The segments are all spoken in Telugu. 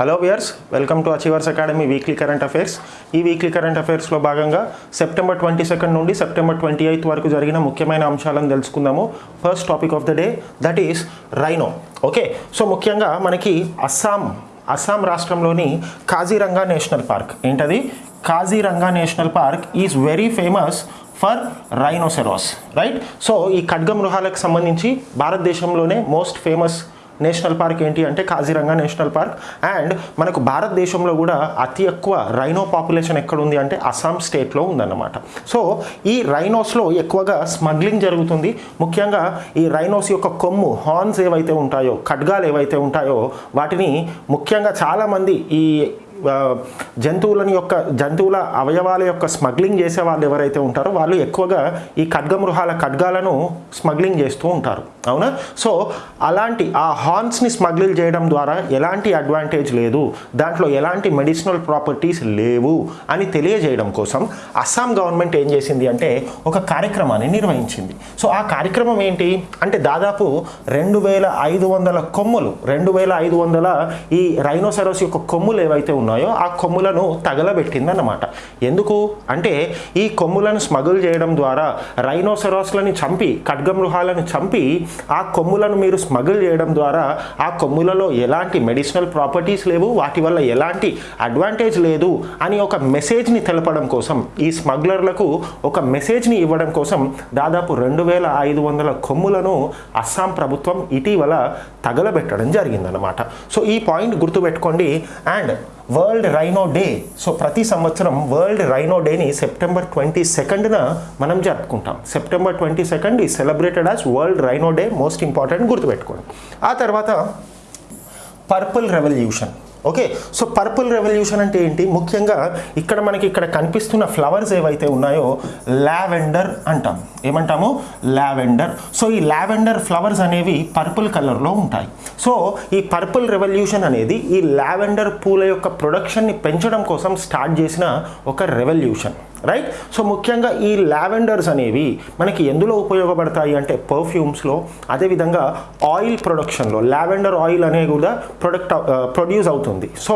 Hello viewers welcome to achievers academy weekly current affairs ఈ వీక్లీ కరెంట్ అఫైర్స్లో భాగంగా సెప్టెంబర్ ట్వంటీ సెకండ్ నుండి సెప్టెంబర్ ట్వంటీ ఎయిత్ వరకు జరిగిన ముఖ్యమైన అంశాలను తెలుసుకుందాము. First topic of the day that is rhino okay so ముఖ్యంగా మనకి అస్సాం అస్సాం రాష్ట్రంలోని కాజీరంగా నేషనల్ పార్క్. ఏంటది? Kaziranga national park is very famous for rhinoceros right so ఈ ఖడ్గమృహాలకు సంబంధించి భారతదేశంలోనే మోస్ట్ ఫేమస్ నేషనల్ పార్క్ ఏంటి అంటే కాజీరంగా నేషనల్ పార్క్. అండ్ మనకు భారతదేశంలో కూడా అతి ఎక్కువ రైనో పాపులేషన్ ఎక్కడ ఉంది అంటే అస్సాం స్టేట్లో ఉందన్నమాట. సో ఈ రైనోస్లో ఎక్కువగా స్మగ్లింగ్ జరుగుతుంది. ముఖ్యంగా ఈ రైనోస్ యొక్క కొమ్ము హార్న్స్ ఏవైతే ఉంటాయో ఖడ్గాలు ఏవైతే ఉంటాయో వాటిని ముఖ్యంగా చాలామంది ఈ జంతువులని యొక్క జంతువుల అవయవాల యొక్క స్మగ్లింగ్ చేసే వాళ్ళు ఎవరైతే ఉంటారో వాళ్ళు ఎక్కువగా ఈ ఖడ్గమృహాల ఖడ్గాలను స్మగ్లింగ్ చేస్తూ ఉంటారు. అవునా? సో అలాంటి ఆ హార్న్స్ని స్మగ్లింగ్ చేయడం ద్వారా ఎలాంటి అడ్వాంటేజ్ లేదు. దాంట్లో ఎలాంటి మెడిసినల్ ప్రాపర్టీస్ లేవు అని తెలియజేయడం కోసం అస్సాం గవర్నమెంట్ ఏం చేసింది అంటే ఒక కార్యక్రమాన్ని నిర్వహించింది. సో ఆ కార్యక్రమం ఏంటి? అంటే దాదాపు రెండు వేల ఐదు వందల కొమ్ములు రెండు వేల ఐదు వందల ఈ రైనోసరస్ యొక్క కొమ్ములు ఏవైతే ఉన్నాయో ఆ కొమ్ములను తగలబెట్టిందన్నమాట. ఎందుకు? అంటే ఈ కొమ్ములను స్మగుల్ చేయడం ద్వారా రైనోసరాస్లని చంపి ఖడ్గమృహాలను చంపి ఆ కొమ్ములను మీరు స్మగుల్ చేయడం ద్వారా ఆ కొమ్ములలో ఎలాంటి మెడిసినల్ ప్రాపర్టీస్ లేవు వాటి వల్ల ఎలాంటి అడ్వాంటేజ్ లేదు అని ఒక మెసేజ్ని తెలపడం కోసం ఈ స్మగ్లర్లకు ఒక మెసేజ్ని ఇవ్వడం కోసం దాదాపు రెండు వేల ఐదు వందల కొమ్ములను అస్సాం ప్రభుత్వం ఇటీవల తగలబెట్టడం జరిగిందనమాట సో ఈ పాయింట్ గుర్తుపెట్టుకోండి. And world rhino day so ప్రతి సంవత్సరం వరల్డ్ రైనో డేని సెప్టెంబర్ ట్వంటీ సెకండ్న మనం జరుపుకుంటాం. సెప్టెంబర్ ట్వంటీ సెకండ్ ఈ celebrated as world rhino day most important గుర్తుపెట్టుకోండి. ఆ తర్వాత purple revolution okay so purple revolution అంటే ఏంటి? ముఖ్యంగా ఇక్కడ మనకి ఇక్కడ కనిపిస్తున్న ఫ్లవర్స్ ఏవైతే ఉన్నాయో లావెండర్ అంటాం. ఏమంటాము? లావెండర్. సో ఈ లావెండర్ ఫ్లవర్స్ అనేవి పర్పుల్ కలర్లో ఉంటాయి. సో ఈ పర్పుల్ రెవల్యూషన్ అనేది ఈ లావెండర్ పూల యొక్క ప్రొడక్షన్ని పెంచడం కోసం స్టార్ట్ చేసిన ఒక రెవల్యూషన్. రైట్ సో ముఖ్యంగా ఈ లావెండర్స్ అనేవి మనకి ఎందులో ఉపయోగపడతాయి అంటే పర్ఫ్యూమ్స్లో అదేవిధంగా ఆయిల్ ప్రొడక్షన్లో లావెండర్ ఆయిల్ అనే కూడా ప్రొడక్ట్ ప్రొడ్యూస్ uh, అవుతుంది. సో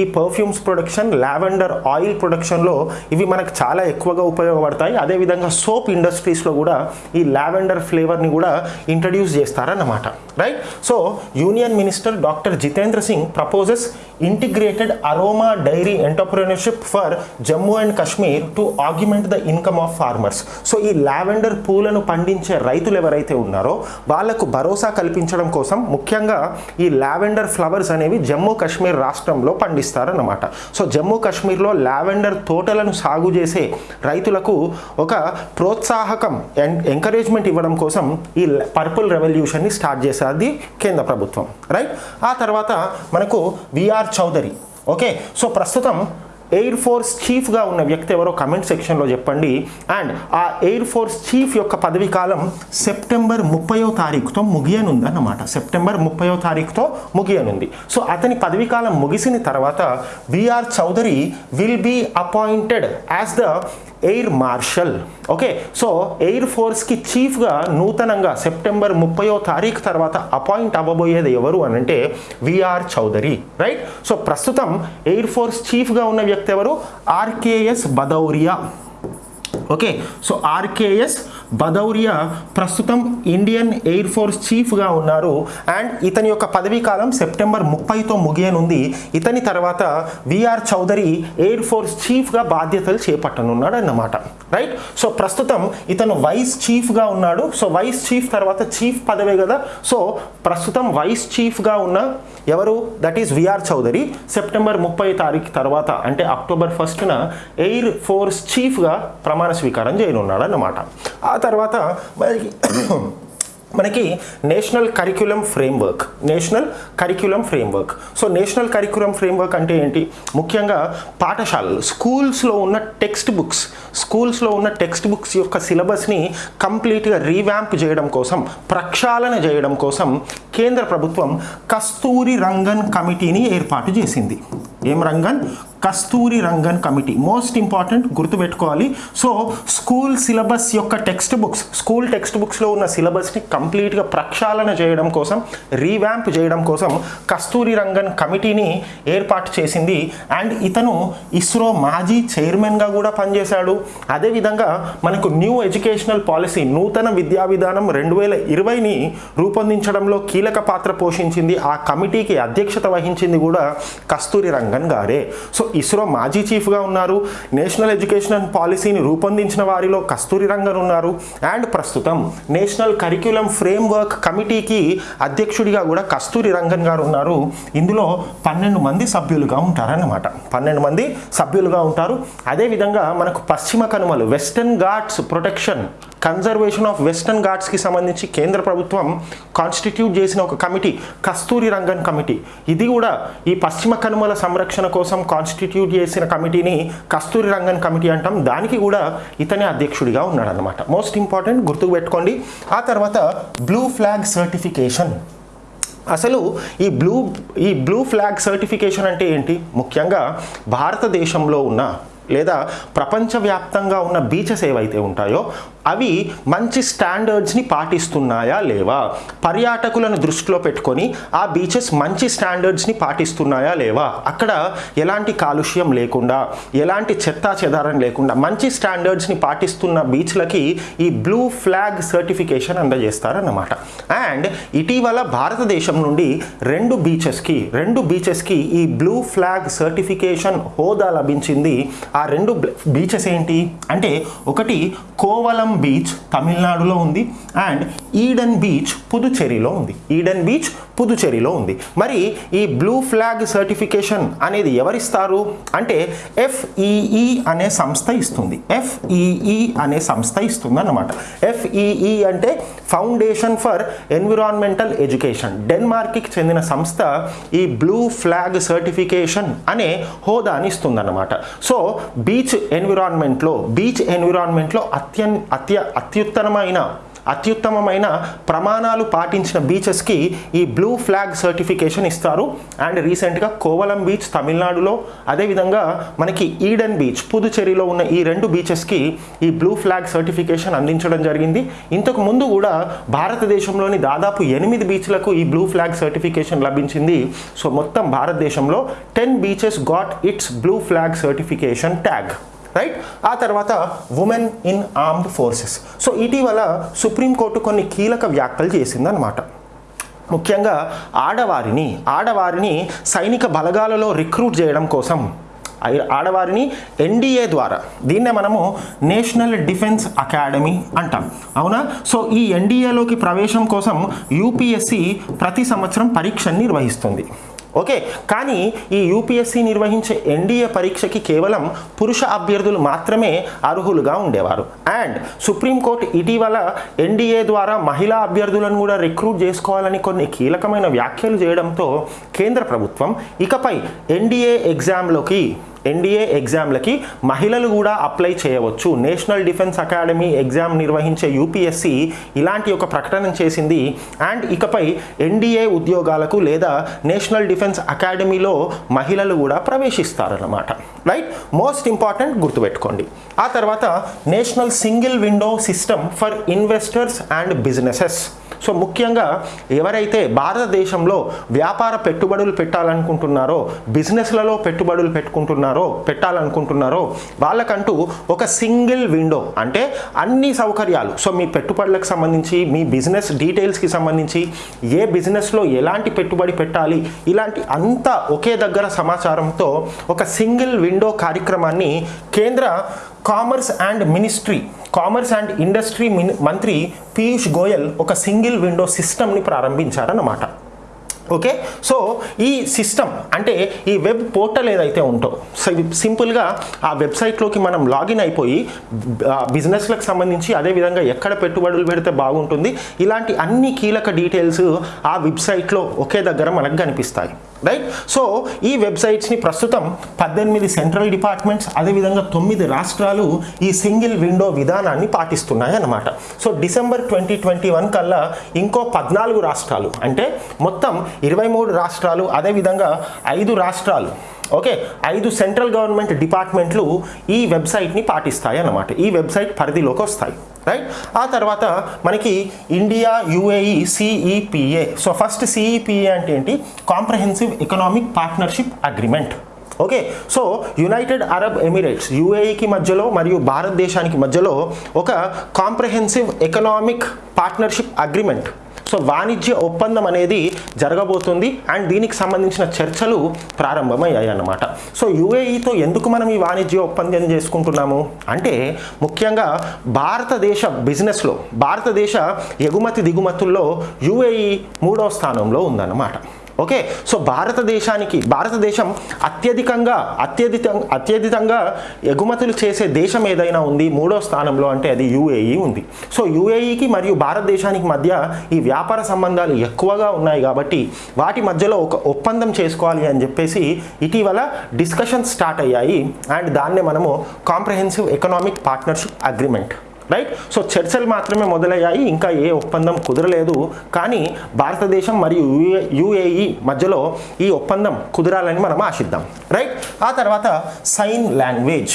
ఈ పర్ఫ్యూమ్స్ ప్రొడక్షన్ లావెండర్ ఆయిల్ ప్రొడక్షన్లో ఇవి మనకు చాలా ఎక్కువగా ఉపయోగపడతాయి. అదేవిధంగా సోప్ ఇండస్ట్రీస్లో కూడా ఈ లావెండర్ ఫ్లేవర్ని కూడా ఇంట్రడ్యూస్ చేస్తారన్నమాట. Right so union minister doctor Jitendra Singh proposes integrated aroma dairy entrepreneurship for Jammu and Kashmir to augment the income of farmers so ఈ లావెండర్ పూలను పండించే రైతులు ఎవరైతే ఉన్నారో వాళ్ళకు భరోసా కల్పించడం కోసం ముఖ్యంగా ఈ లావెండర్ ఫ్లవర్స్ అనేవి జమ్మూ కాశ్మీర్ రాష్ట్రంలో పండిస్తారన్నమాట. సో జమ్మూ కాశ్మీర్లో లావెండర్ తోటలను సాగు చేసే రైతులకు ఒక ప్రోత్సాహకం ఎంకరేజ్మెంట్ ఇవ్వడం కోసం ఈ పర్పుల్ రెవల్యూషన్ని స్టార్ట్ చేసేది కేంద్ర ప్రభుత్వం. రైట్ ఆ తర్వాత మనకు విఆర్ చౌదరి. ఓకే సో ప్రస్తుతం ఎయిర్ ఫోర్స్ చీఫ్గా ఉన్న వ్యక్తి ఎవరో కమెంట్ సెక్షన్లో చెప్పండి. అండ్ ఆ ఎయిర్ ఫోర్స్ చీఫ్ యొక్క పదవి కాలం సెప్టెంబర్ ముప్పయో తారీఖుతో ముగియనుందన్నమాట. సెప్టెంబర్ ముప్పయో తారీఖుతో ముగియనుంది. సో అతని పదవి కాలం ముగిసిన తర్వాత VR Chaudhari will be appointed as the air marshal. Okay so air ఫోర్స్కి చీఫ్గా నూతనంగా సెప్టెంబర్ ముప్పయో తారీఖు తర్వాత అపాయింట్ అవ్వబోయేది ఎవరు అని అంటే విఆర్ చౌదరి రైట్? సో ప్రస్తుతం ఎయిర్ ఫోర్స్ చీఫ్గా ఉన్న వ్యక్తి ఎవరు? RKS Bhadauria. Okay so RKS Bhadauria ప్రస్తుతం ఇండియన్ ఎయిర్ ఫోర్స్ చీఫ్గా ఉన్నారు అండ్ ఇతని యొక్క పదవీ కాలం సెప్టెంబర్ ముప్పైతో ముగియనుంది. ఇతని తర్వాత విఆర్ చౌదరి ఎయిర్ ఫోర్స్ చీఫ్గా బాధ్యతలు చేపట్టనున్నాడు అన్నమాట రైట్ సో ప్రస్తుతం ఇతను వైస్ చీఫ్గా ఉన్నాడు. సో వైస్ చీఫ్ తర్వాత చీఫ్ పదవే కదా. సో ప్రస్తుతం వైస్ చీఫ్గా ఉన్న ఎవరు? That is VR Chaudhari September ముప్పై తారీఖు తర్వాత అంటే అక్టోబర్ ఫస్ట్న ఎయిర్ ఫోర్స్ చీఫ్గా ప్రమాణ స్వీకారం చేయనున్నాడు అన్నమాట ఆ తర్వాత మనకి మనకి national curriculum framework national curriculum framework. So national curriculum framework అంటే ఏంటి? ముఖ్యంగా పాఠశాలలు స్కూల్స్లో ఉన్న టెక్స్ట్ బుక్స్ స్కూల్స్లో ఉన్న టెక్స్ట్ బుక్స్ యొక్క సిలబస్ని కంప్లీట్గా రీవ్యాంప్ చేయడం కోసం ప్రక్షాళన చేయడం కోసం కేంద్ర ప్రభుత్వం కస్తూరి రంగన్ కమిటీని ఏర్పాటు చేసింది. ఏం Rangan? Kasturi Rangan committee. Most important గుర్తుపెట్టుకోవాలి. సో స్కూల్ సిలబస్ యొక్క టెక్స్ట్ బుక్స్ స్కూల్ టెక్స్ట్ బుక్స్లో ఉన్న సిలబస్ని కంప్లీట్గా ప్రక్షాళన చేయడం కోసం రీవ్యాంప్ చేయడం కోసం కస్తూరి రంగన్ కమిటీని ఏర్పాటు చేసింది. అండ్ ఇతను ఇస్రో మాజీ చైర్మన్గా కూడా పనిచేశాడు. అదేవిధంగా మనకు న్యూ ఎడ్యుకేషనల్ పాలసీ నూతన విద్యా విధానం రెండు వేల ఇరవైని రూపొందించడంలో కీలక పాత్ర పోషించింది. ఆ కమిటీకి అధ్యక్షత వహించింది కూడా కస్తూరి రంగన్ గారే. సో ఇస్రో మాజీ చీఫ్గా ఉన్నారు. నేషనల్ ఎడ్యుకేషన్ పాలసీని రూపొందించిన వారిలో కస్తూరి రంగన్ ఉన్నారు. అండ్ ప్రస్తుతం నేషనల్ కరిక్యులం ఫ్రేమ్వర్క్ కమిటీకి అధ్యక్షుడిగా కూడా కస్తూరి రంగన్ గారు ఉన్నారు. ఇందులో పన్నెండు మంది సభ్యులుగా ఉంటారన్నమాట. పన్నెండు మంది సభ్యులుగా ఉంటారు. అదేవిధంగా మనకు పశ్చిమ కనుమలు Western Ghats protection conservation of Western ఘాట్స్కి సంబంధించి కేంద్ర ప్రభుత్వం కాన్స్టిట్యూట్ చేసిన ఒక కమిటీ కస్తూరి రంగన్ కమిటీ. ఇది కూడా ఈ పశ్చిమ కనుమల సంరక్షణ కోసం కాన్స్టిట్యూట్ చేసిన కమిటీని కస్తూరి రంగన్ కమిటీ అంటాం. దానికి కూడా ఇతనే అధ్యక్షుడిగా ఉన్నాడనమాట మోస్ట్ ఇంపార్టెంట్ గుర్తుకు పెట్టుకోండి. ఆ తర్వాత బ్లూ ఫ్లాగ్ సర్టిఫికేషన్ అసలు ఈ బ్లూ ఈ బ్లూ ఫ్లాగ్ సర్టిఫికేషన్ అంటే ఏంటి? ముఖ్యంగా భారతదేశంలో ఉన్న లేదా ప్రపంచవ్యాప్తంగా ఉన్న బీచెస్ ఏవైతే ఉంటాయో అవి మంచి స్టాండర్డ్స్ని పాటిస్తున్నాయా లేవా? పర్యాటకులను దృష్టిలో పెట్టుకొని ఆ బీచెస్ మంచి స్టాండర్డ్స్ని పాటిస్తున్నాయా లేవా? అక్కడ ఎలాంటి కాలుష్యం లేకుండా ఎలాంటి చెత్తా చెదారం లేకుండా మంచి స్టాండర్డ్స్ని పాటిస్తున్న బీచ్లకి ఈ బ్లూ ఫ్లాగ్ సర్టిఫికేషన్ అందజేస్తారన్నమాట. అండ్ ఇటీవల భారతదేశం నుండి రెండు బీచెస్కి రెండు బీచెస్కి ఈ బ్లూ ఫ్లాగ్ సర్టిఫికేషన్ హోదా లభించింది. ఆ రెండు బీచెస్ ఏంటి? అంటే ఒకటి కోవలం బీచ్ తమిళనాడులో ఉంది అండ్ ఈడెన్ బీచ్ పుదుచ్చేరిలో ఉంది ఈడెన్ బీచ్ పుదుచేరిలో ఉంది. మరి ఈ బ్లూ ఫ్లాగ్ సర్టిఫికేషన్ అనేది ఎవరిస్తారు? అంటే ఎఫ్ఈఈ అనే సంస్థ ఇస్తుంది. ఎఫ్ఈఈ అనే సంస్థ ఇస్తుంది అన్నమాట ఎఫ్ఈఈ అంటే ఫౌండేషన్ ఫర్ ఎన్విరాన్మెంటల్ ఎడ్యుకేషన్ డెన్మార్క్కి చెందిన సంస్థ ఈ బ్లూ ఫ్లాగ్ సర్టిఫికేషన్ అనే హోదాని ఇస్తుందన్నమాట. సో బీచ్ ఎన్విరాన్మెంట్లో బీచ్ ఎన్విరాన్మెంట్లో అత్యన్ అత్య అత్యుత్తమమైన అత్యుత్తమమైన ప్రమాణాలు పాటించిన బీచెస్కి ఈ బ్లూ ఫ్లాగ్ సర్టిఫికేషన్ ఇస్తారు. అండ్ రీసెంట్గా కోవలం బీచ్ తమిళనాడులో అదేవిధంగా మనకి ఈడెన్ బీచ్ పుదుచేరిలో ఉన్న ఈ రెండు బీచెస్కి ఈ బ్లూ ఫ్లాగ్ సర్టిఫికేషన్ అందించడం జరిగింది. ఇంతకు ముందు కూడా భారతదేశంలోని దాదాపు ఎనిమిది బీచ్లకు ఈ బ్లూ ఫ్లాగ్ సర్టిఫికేషన్ లభించింది. సో మొత్తం భారతదేశంలో ten beaches got its blue flag certification tag right ఆ తర్వాత women in armed forces so ఇటీవల సుప్రీంకోర్టు కొన్ని కీలక వ్యాఖ్యలు చేసిందనమాట ముఖ్యంగా ఆడవారిని ఆడవారిని సైనిక బలగాలలో రిక్రూట్ చేయడం కోసం ఆడవారిని ఎన్డీఏ ద్వారా దీన్నే మనము నేషనల్ డిఫెన్స్ అకాడమీ అంటాం. అవునా? సో ఈ ఎన్డీఏలోకి ప్రవేశం కోసం యూపీఎస్సి ప్రతి సంవత్సరం పరీక్షను నిర్వహిస్తుంది. ఓకే కానీ ఈ యూపీఎస్సీ నిర్వహించే ఎన్డీఏ పరీక్షకి కేవలం పురుష అభ్యర్థులు మాత్రమే అర్హులుగా ఉండేవారు. అండ్ సుప్రీంకోర్టు ఇటీవల ఎన్డీఏ ద్వారా మహిళా అభ్యర్థులను కూడా రిక్రూట్ చేసుకోవాలని కొన్ని కీలకమైన వ్యాఖ్యలు చేయడంతో కేంద్ర ప్రభుత్వం ఇకపై ఎన్డీఏ ఎగ్జామ్లోకి ఎన్డీఏ ఎగ్జామ్లకి మహిళలు కూడా అప్లై చేయవచ్చు. నేషనల్ డిఫెన్స్ అకాడమీ ఎగ్జామ్ నిర్వహించే యూపీఎస్సి ఇలాంటి ఒక ప్రకటన చేసింది. అండ్ ఇకపై ఎన్డీఏ ఉద్యోగాలకు లేదా నేషనల్ డిఫెన్స్ అకాడమీలో మహిళలు కూడా ప్రవేశిస్తారన్నమాట. రైట్? మోస్ట్ ఇంపార్టెంట్ గుర్తుపెట్టుకోండి. ఆ తర్వాత national single window system for investors and businesses. So ముఖ్యంగా ఎవరైతే భారతదేశంలో వ్యాపార పెట్టుబడులు పెట్టాలనుకుంటున్నారో బిజినెస్లలో పెట్టుబడులు పెట్టుకుంటున్నారో పెట్టాలనుకుంటున్నారో వాళ్ళకంటూ ఒక సింగిల్ విండో అంటే అన్ని సౌకర్యాలు. సో మీ పెట్టుబడులకు సంబంధించి మీ బిజినెస్ డీటెయిల్స్కి సంబంధించి ఏ బిజినెస్లో ఎలాంటి పెట్టుబడి పెట్టాలి ఇలాంటి అంతా ఒకే దగ్గర సమాచారంతో ఒక సింగిల్ విండో కార్యక్రమాన్ని కేంద్ర commerce and ministry commerce and industry mini మంత్రి పీయూష్ గోయల్ ఒక సింగిల్ విండో సిస్టమ్ని ప్రారంభించారన్నమాట. ఓకే? సో ఈ సిస్టమ్ అంటే ఈ వెబ్ పోర్టల్ ఏదైతే ఉంటో సో సింపుల్గా ఆ వెబ్సైట్లోకి మనం లాగిన్ అయిపోయి బిజినెస్లకు సంబంధించి అదేవిధంగా ఎక్కడ పెట్టుబడులు పెడితే బాగుంటుంది ఇలాంటి అన్ని కీలక డీటెయిల్స్ ఆ వెబ్సైట్లో ఒకే దగ్గర మనకు కనిపిస్తాయి. రైట్? సో ఈ వెబ్సైట్స్ని ప్రస్తుతం పద్దెనిమిది సెంట్రల్ డిపార్ట్మెంట్స్ అదేవిధంగా తొమ్మిది రాష్ట్రాలు ఈ సింగిల్ విండో విధానాన్ని పాటిస్తున్నాయి అన్నమాట. So December twenty twenty one కల్లా ఇంకో పద్నాలుగు రాష్ట్రాలు అంటే మొత్తం ఇరవై మూడు రాష్ట్రాలు అదేవిధంగా ఐదు రాష్ట్రాలు ఓకే? ఐదు సెంట్రల్ గవర్నమెంట్ డిపార్ట్మెంట్లు ఈ వెబ్సైట్ని పాటిస్తాయి అన్నమాట. ఈ వెబ్సైట్ పరిధిలోకి వస్తాయి రైట్? ఆ తర్వాత మనకి India UAE CEPA. So first CEPA అంటే ఏంటి? Comprehensive economic partnership agreement okay? So United Arab Emirates యుఏఈకి మధ్యలో మరియు భారతదేశానికి మధ్యలో ఒక comprehensive economic partnership agreement so వాణిజ్య ఒప్పందం అనేది జరగబోతుంది అండ్ దీనికి సంబంధించిన చర్చలు ప్రారంభమయ్యాయి అన్నమాట సో యుఏఈతో ఎందుకు మనం ఈ వాణిజ్య ఒప్పందం చేసుకుంటున్నాము? అంటే ముఖ్యంగా భారతదేశ బిజినెస్లో భారతదేశ ఎగుమతి దిగుమతుల్లో యుఏఈ మూడో స్థానంలో ఉందన్నమాట. ఓకే సో భారతదేశానికి భారతదేశం అత్యధికంగా అత్యధిక అత్యధికంగా ఎగుమతులు చేసే దేశం ఏదైనా ఉంది మూడో స్థానంలో అంటే అది యుఏఈ ఉంది. సో యుఏఈకి మరియు భారతదేశానికి మధ్య ఈ వ్యాపార సంబంధాలు ఎక్కువగా ఉన్నాయి కాబట్టి వాటి మధ్యలో ఒక ఒప్పందం చేసుకోవాలి అని చెప్పేసి ఇటీవల డిస్కషన్స్ స్టార్ట్ అయ్యాయి. అండ్ దాన్నే మనము comprehensive economic partnership agreement right so చర్చలు మాత్రమే మొదలయ్యాయి. ఇంకా ఏ ఒప్పందం కుదరలేదు. కానీ భారతదేశం మరియు యుఏఈ మధ్యలో ఈ ఒప్పందం కుదరాలని మనం ఆశిద్దాం. రైట్ ఆ తర్వాత sign language.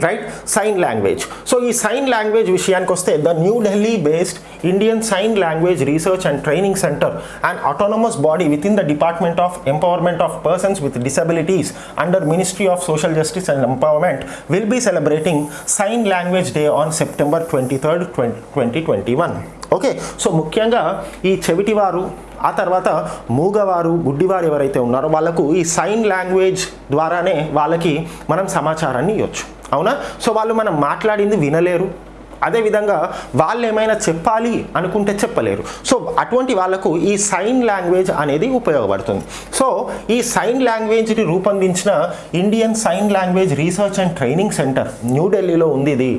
Right sign language so ఈ సైన్ లాంగ్వేజ్ విషయానికి వస్తే the New Delhi based Indian sign language research and training centre and autonomous body with in the department of empowerment of persons with disabilities under ministry of social justice and empowerment will be celebrating sign language day on September twenty third twenty twenty one okay so ముఖ్యంగా ఈ చెవిటివారు ఆ తర్వాత మూగవారు గుడ్డివారు ఎవరైతే ఉన్నారో వాళ్ళకు ఈ సైన్ లాంగ్వేజ్ ద్వారానే వాళ్ళకి మనం సమాచారాన్ని ఇవ్వచ్చు అవునా? సో వాళ్ళు మనం మాట్లాడింది వినలేరు. అదేవిధంగా వాళ్ళు ఏమైనా చెప్పాలి అనుకుంటే చెప్పలేరు. సో అటువంటి వాళ్ళకు ఈ సైన్ లాంగ్వేజ్ అనేది ఉపయోగపడుతుంది. సో ఈ సైన్ లాంగ్వేజ్ని రూపొందించిన Indian sign language research and training centre న్యూఢిల్లీలో ఉంది ఇది.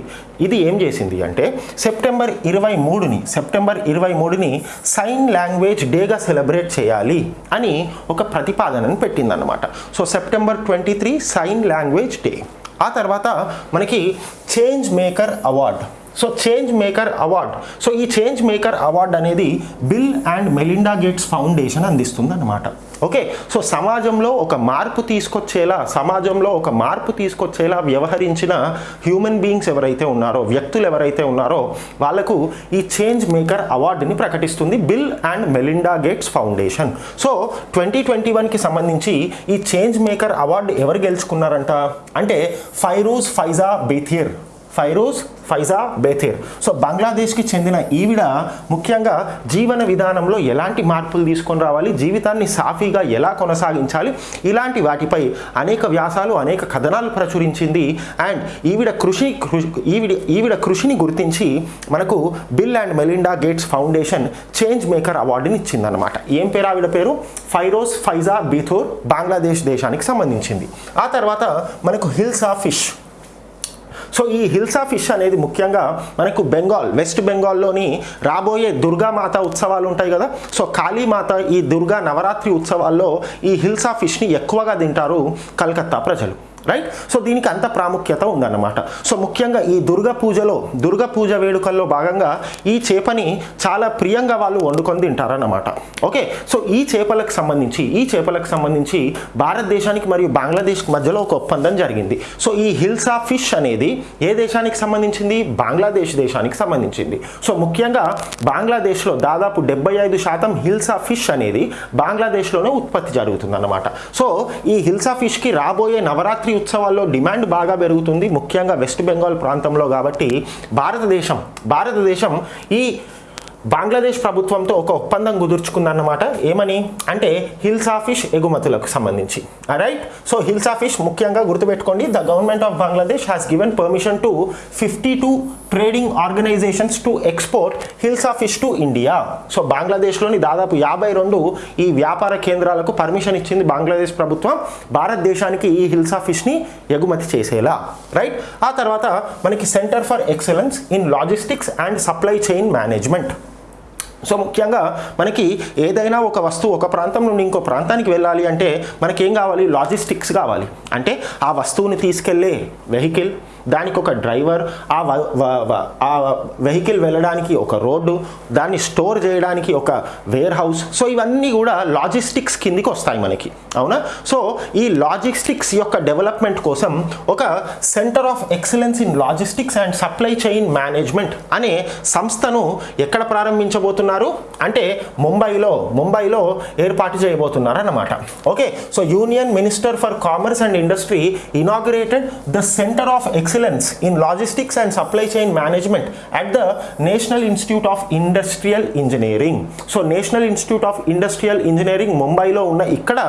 ఇది ఏం చేసింది అంటే సెప్టెంబర్ ఇరవై మూడుని సెప్టెంబర్ ఇరవై మూడుని సైన్ లాంగ్వేజ్ డేగా సెలబ్రేట్ చేయాలి అని ఒక ప్రతిపాదనను పెట్టిందనమాట so September twenty three sign language day. ఆ తర్వాత మనకి change maker award so change maker award so ఈ చేంజ్ మేకర్ అవార్డ్ అనేది Bill and Melinda Gates Foundation అందిస్తుంది అనమాట ఓకే సో సమాజంలో ఒక మార్పు తీసుకొచ్చేలా సమాజంలో ఒక మార్పు తీసుకొచ్చేలా వ్యవహరించిన హ్యూమన్ బీయింగ్స్ ఎవరైతే ఉన్నారో వ్యక్తులు ఎవరైతే ఉన్నారో వాళ్ళకు ఈ చేంజ్ మేకర్ అవార్డుని ప్రకటిస్తుంది Bill and Melinda Gates Foundation so twenty twenty వన్కి సంబంధించి ఈ చేంజ్ మేకర్ అవార్డు ఎవరు గెలుచుకున్నారంట? అంటే ఫైరూజ్ ఫైజా బేథియర్ ఫైరూజ్ ఫైజా బేథేర్. సో బంగ్లాదేశ్కి చెందిన ఈవిడ ముఖ్యంగా జీవన విధానంలో ఎలాంటి మార్పులు తీసుకొని రావాలి జీవితాన్ని సాఫీగా ఎలా కొనసాగించాలి ఇలాంటి వాటిపై అనేక వ్యాసాలు అనేక కథనాలు ప్రచురించింది. అండ్ ఈవిడ కృషి ఈవిడ ఈవిడ కృషిని గుర్తించి మనకు Bill and Melinda Gates Foundation change maker అవార్డుని ఇచ్చిందనమాట ఏం పేరు ఆవిడ పేరు? ఫైరోజ్ ఫైజా బీథోర్ బంగ్లాదేశ్ దేశానికి సంబంధించింది. ఆ తర్వాత మనకు హిల్స్ ఆఫ్ ఫిష్ సో ఈ హిల్సా ఫిష్ అనేది ముఖ్యంగా మనకు బెంగాల్ వెస్ట్ బెంగాల్లోని రాబోయే దుర్గామాత ఉత్సవాలు ఉంటాయి కదా. సో కాళీమాత ఈ దుర్గా నవరాత్రి ఉత్సవాల్లో ఈ హిల్సా ఫిష్ని ఎక్కువగా తింటారు కలకత్తా ప్రజలు. రైట్ సో దీనికి అంత ప్రాముఖ్యత ఉందన్నమాట. సో ముఖ్యంగా ఈ దుర్గా పూజలో దుర్గా పూజ వేడుకల్లో భాగంగా ఈ చేపని చాలా ప్రియంగా వాళ్ళు వండుకొని తింటారన్నమాట. ఓకే సో ఈ చేపలకు సంబంధించి ఈ చేపలకు సంబంధించి భారతదేశానికి మరియు బంగ్లాదేశ్కి మధ్యలో ఒక ఒప్పందం జరిగింది. సో ఈ హిల్సా ఫిష్ అనేది ఏ దేశానికి సంబంధించింది? బంగ్లాదేశ్ దేశానికి సంబంధించింది. సో ముఖ్యంగా బంగ్లాదేశ్లో దాదాపు డెబ్బై ఐదు శాతం హిల్సా ఫిష్ అనేది బంగ్లాదేశ్లోనే ఉత్పత్తి జరుగుతుందన్నమాట. సో ఈ హిల్సా ఫిష్కి రాబోయే నవరాత్రి ఉత్సవాల్లో డిమాండ్ బాగా పెరుగుతుంది. ముఖ్యంగా వెస్ట్ బెంగాల్ ప్రాంతంలో కాబట్టి భారతదేశం భారతదేశం ఈ బంగ్లాదేశ్ ప్రభుత్వంతో ఒక ఒప్పందం కుదుర్చుకుందన్నమాట. ఏమని? అంటే హిల్సా ఫిష్ ఎగుమతులకు సంబంధించి. రైట్ సో హిల్సా ఫిష్ ముఖ్యంగా గుర్తుపెట్టుకోండి. The government of Bangladesh has given permission to fifty two trading organisations to export hilsa fish to India so బంగ్లాదేశ్లోని దాదాపు యాభై రెండు ఈ వ్యాపార కేంద్రాలకు పర్మిషన్ ఇచ్చింది బంగ్లాదేశ్ ప్రభుత్వం. భారతదేశానికి ఈ హిల్సా ఫిష్ని ఎగుమతి చేసేలా రైట్ ఆ తర్వాత మనకి centre for excellence in logistics and supply chain management so ముఖ్యంగా మనకి ఏదైనా ఒక వస్తువు ఒక ప్రాంతం నుండి ఇంకో ప్రాంతానికి వెళ్ళాలి అంటే మనకేం కావాలి? లాజిస్టిక్స్ కావాలి. అంటే ఆ వస్తువుని తీసుకెళ్ళే వెహికల్ దానికి ఒక డ్రైవర్ ఆ వ- ఆ వెహికల్ వెళ్ళడానికి ఒక రోడ్డు దాన్ని స్టోర్ చేయడానికి ఒక వేర్ హౌస్ సో ఇవన్నీ కూడా లాజిస్టిక్స్ కిందికి వస్తాయి మనకి. అవునా? సో ఈ లాజిస్టిక్స్ యొక్క డెవలప్మెంట్ కోసం ఒక centre of excellence in logistics and supply chain management అనే సంస్థను ఎక్కడ ప్రారంభించబోతున్నారు? అంటే ముంబైలో ముంబైలో ఏర్పాటు చేయబోతున్నారు అన్నమాట okay? So union minister for commerce and industry inaugurated the centre of excellence in logistics and supply chain management at the national institute of industrial engineering so national institute of industrial engineering ముంబైలో ఉన్న ఇక్కడ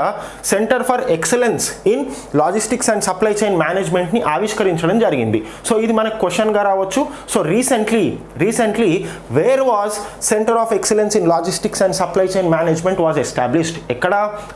centre for excellence in logistics and supply chain మేనేజ్మెంట్ని ఆవిష్కరించడం జరిగింది. సో ఇది మనకు క్వశ్చన్గా రావచ్చు. So recently recently where was centre of excellence in logistics and supply chain management was established ఎక్కడ?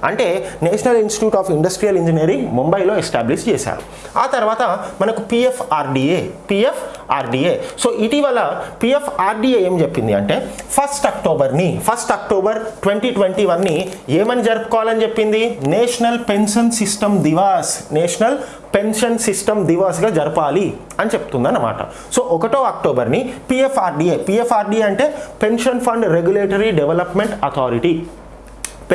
అంటే national institute of industrial engineering ముంబైలో ఎస్టాబ్లిష్ చేశారు. ఆ తర్వాత మనకు పిఎఫ్ పిఎఫ్ఆర్డిఏ పిఎఫ్ఆర్డిఏ సో ఇటీవల పిఎఫ్ఆర్డిఏ ఏం చెప్పింది అంటే ఫస్ట్ అక్టోబర్ని ఫస్ట్ అక్టోబర్ ట్వంటీ ట్వంటీ వన్ని ఏమని జరుపుకోవాలని చెప్పింది? National pension system Divas national pension system దివాస్గా జరపాలి అని చెప్తుందన్నమాట. సో ఒకటో అక్టోబర్ని పిఎఫ్ఆర్డిఏ పిఎఫ్ఆర్డిఏ అంటే pension fund regulatory development authority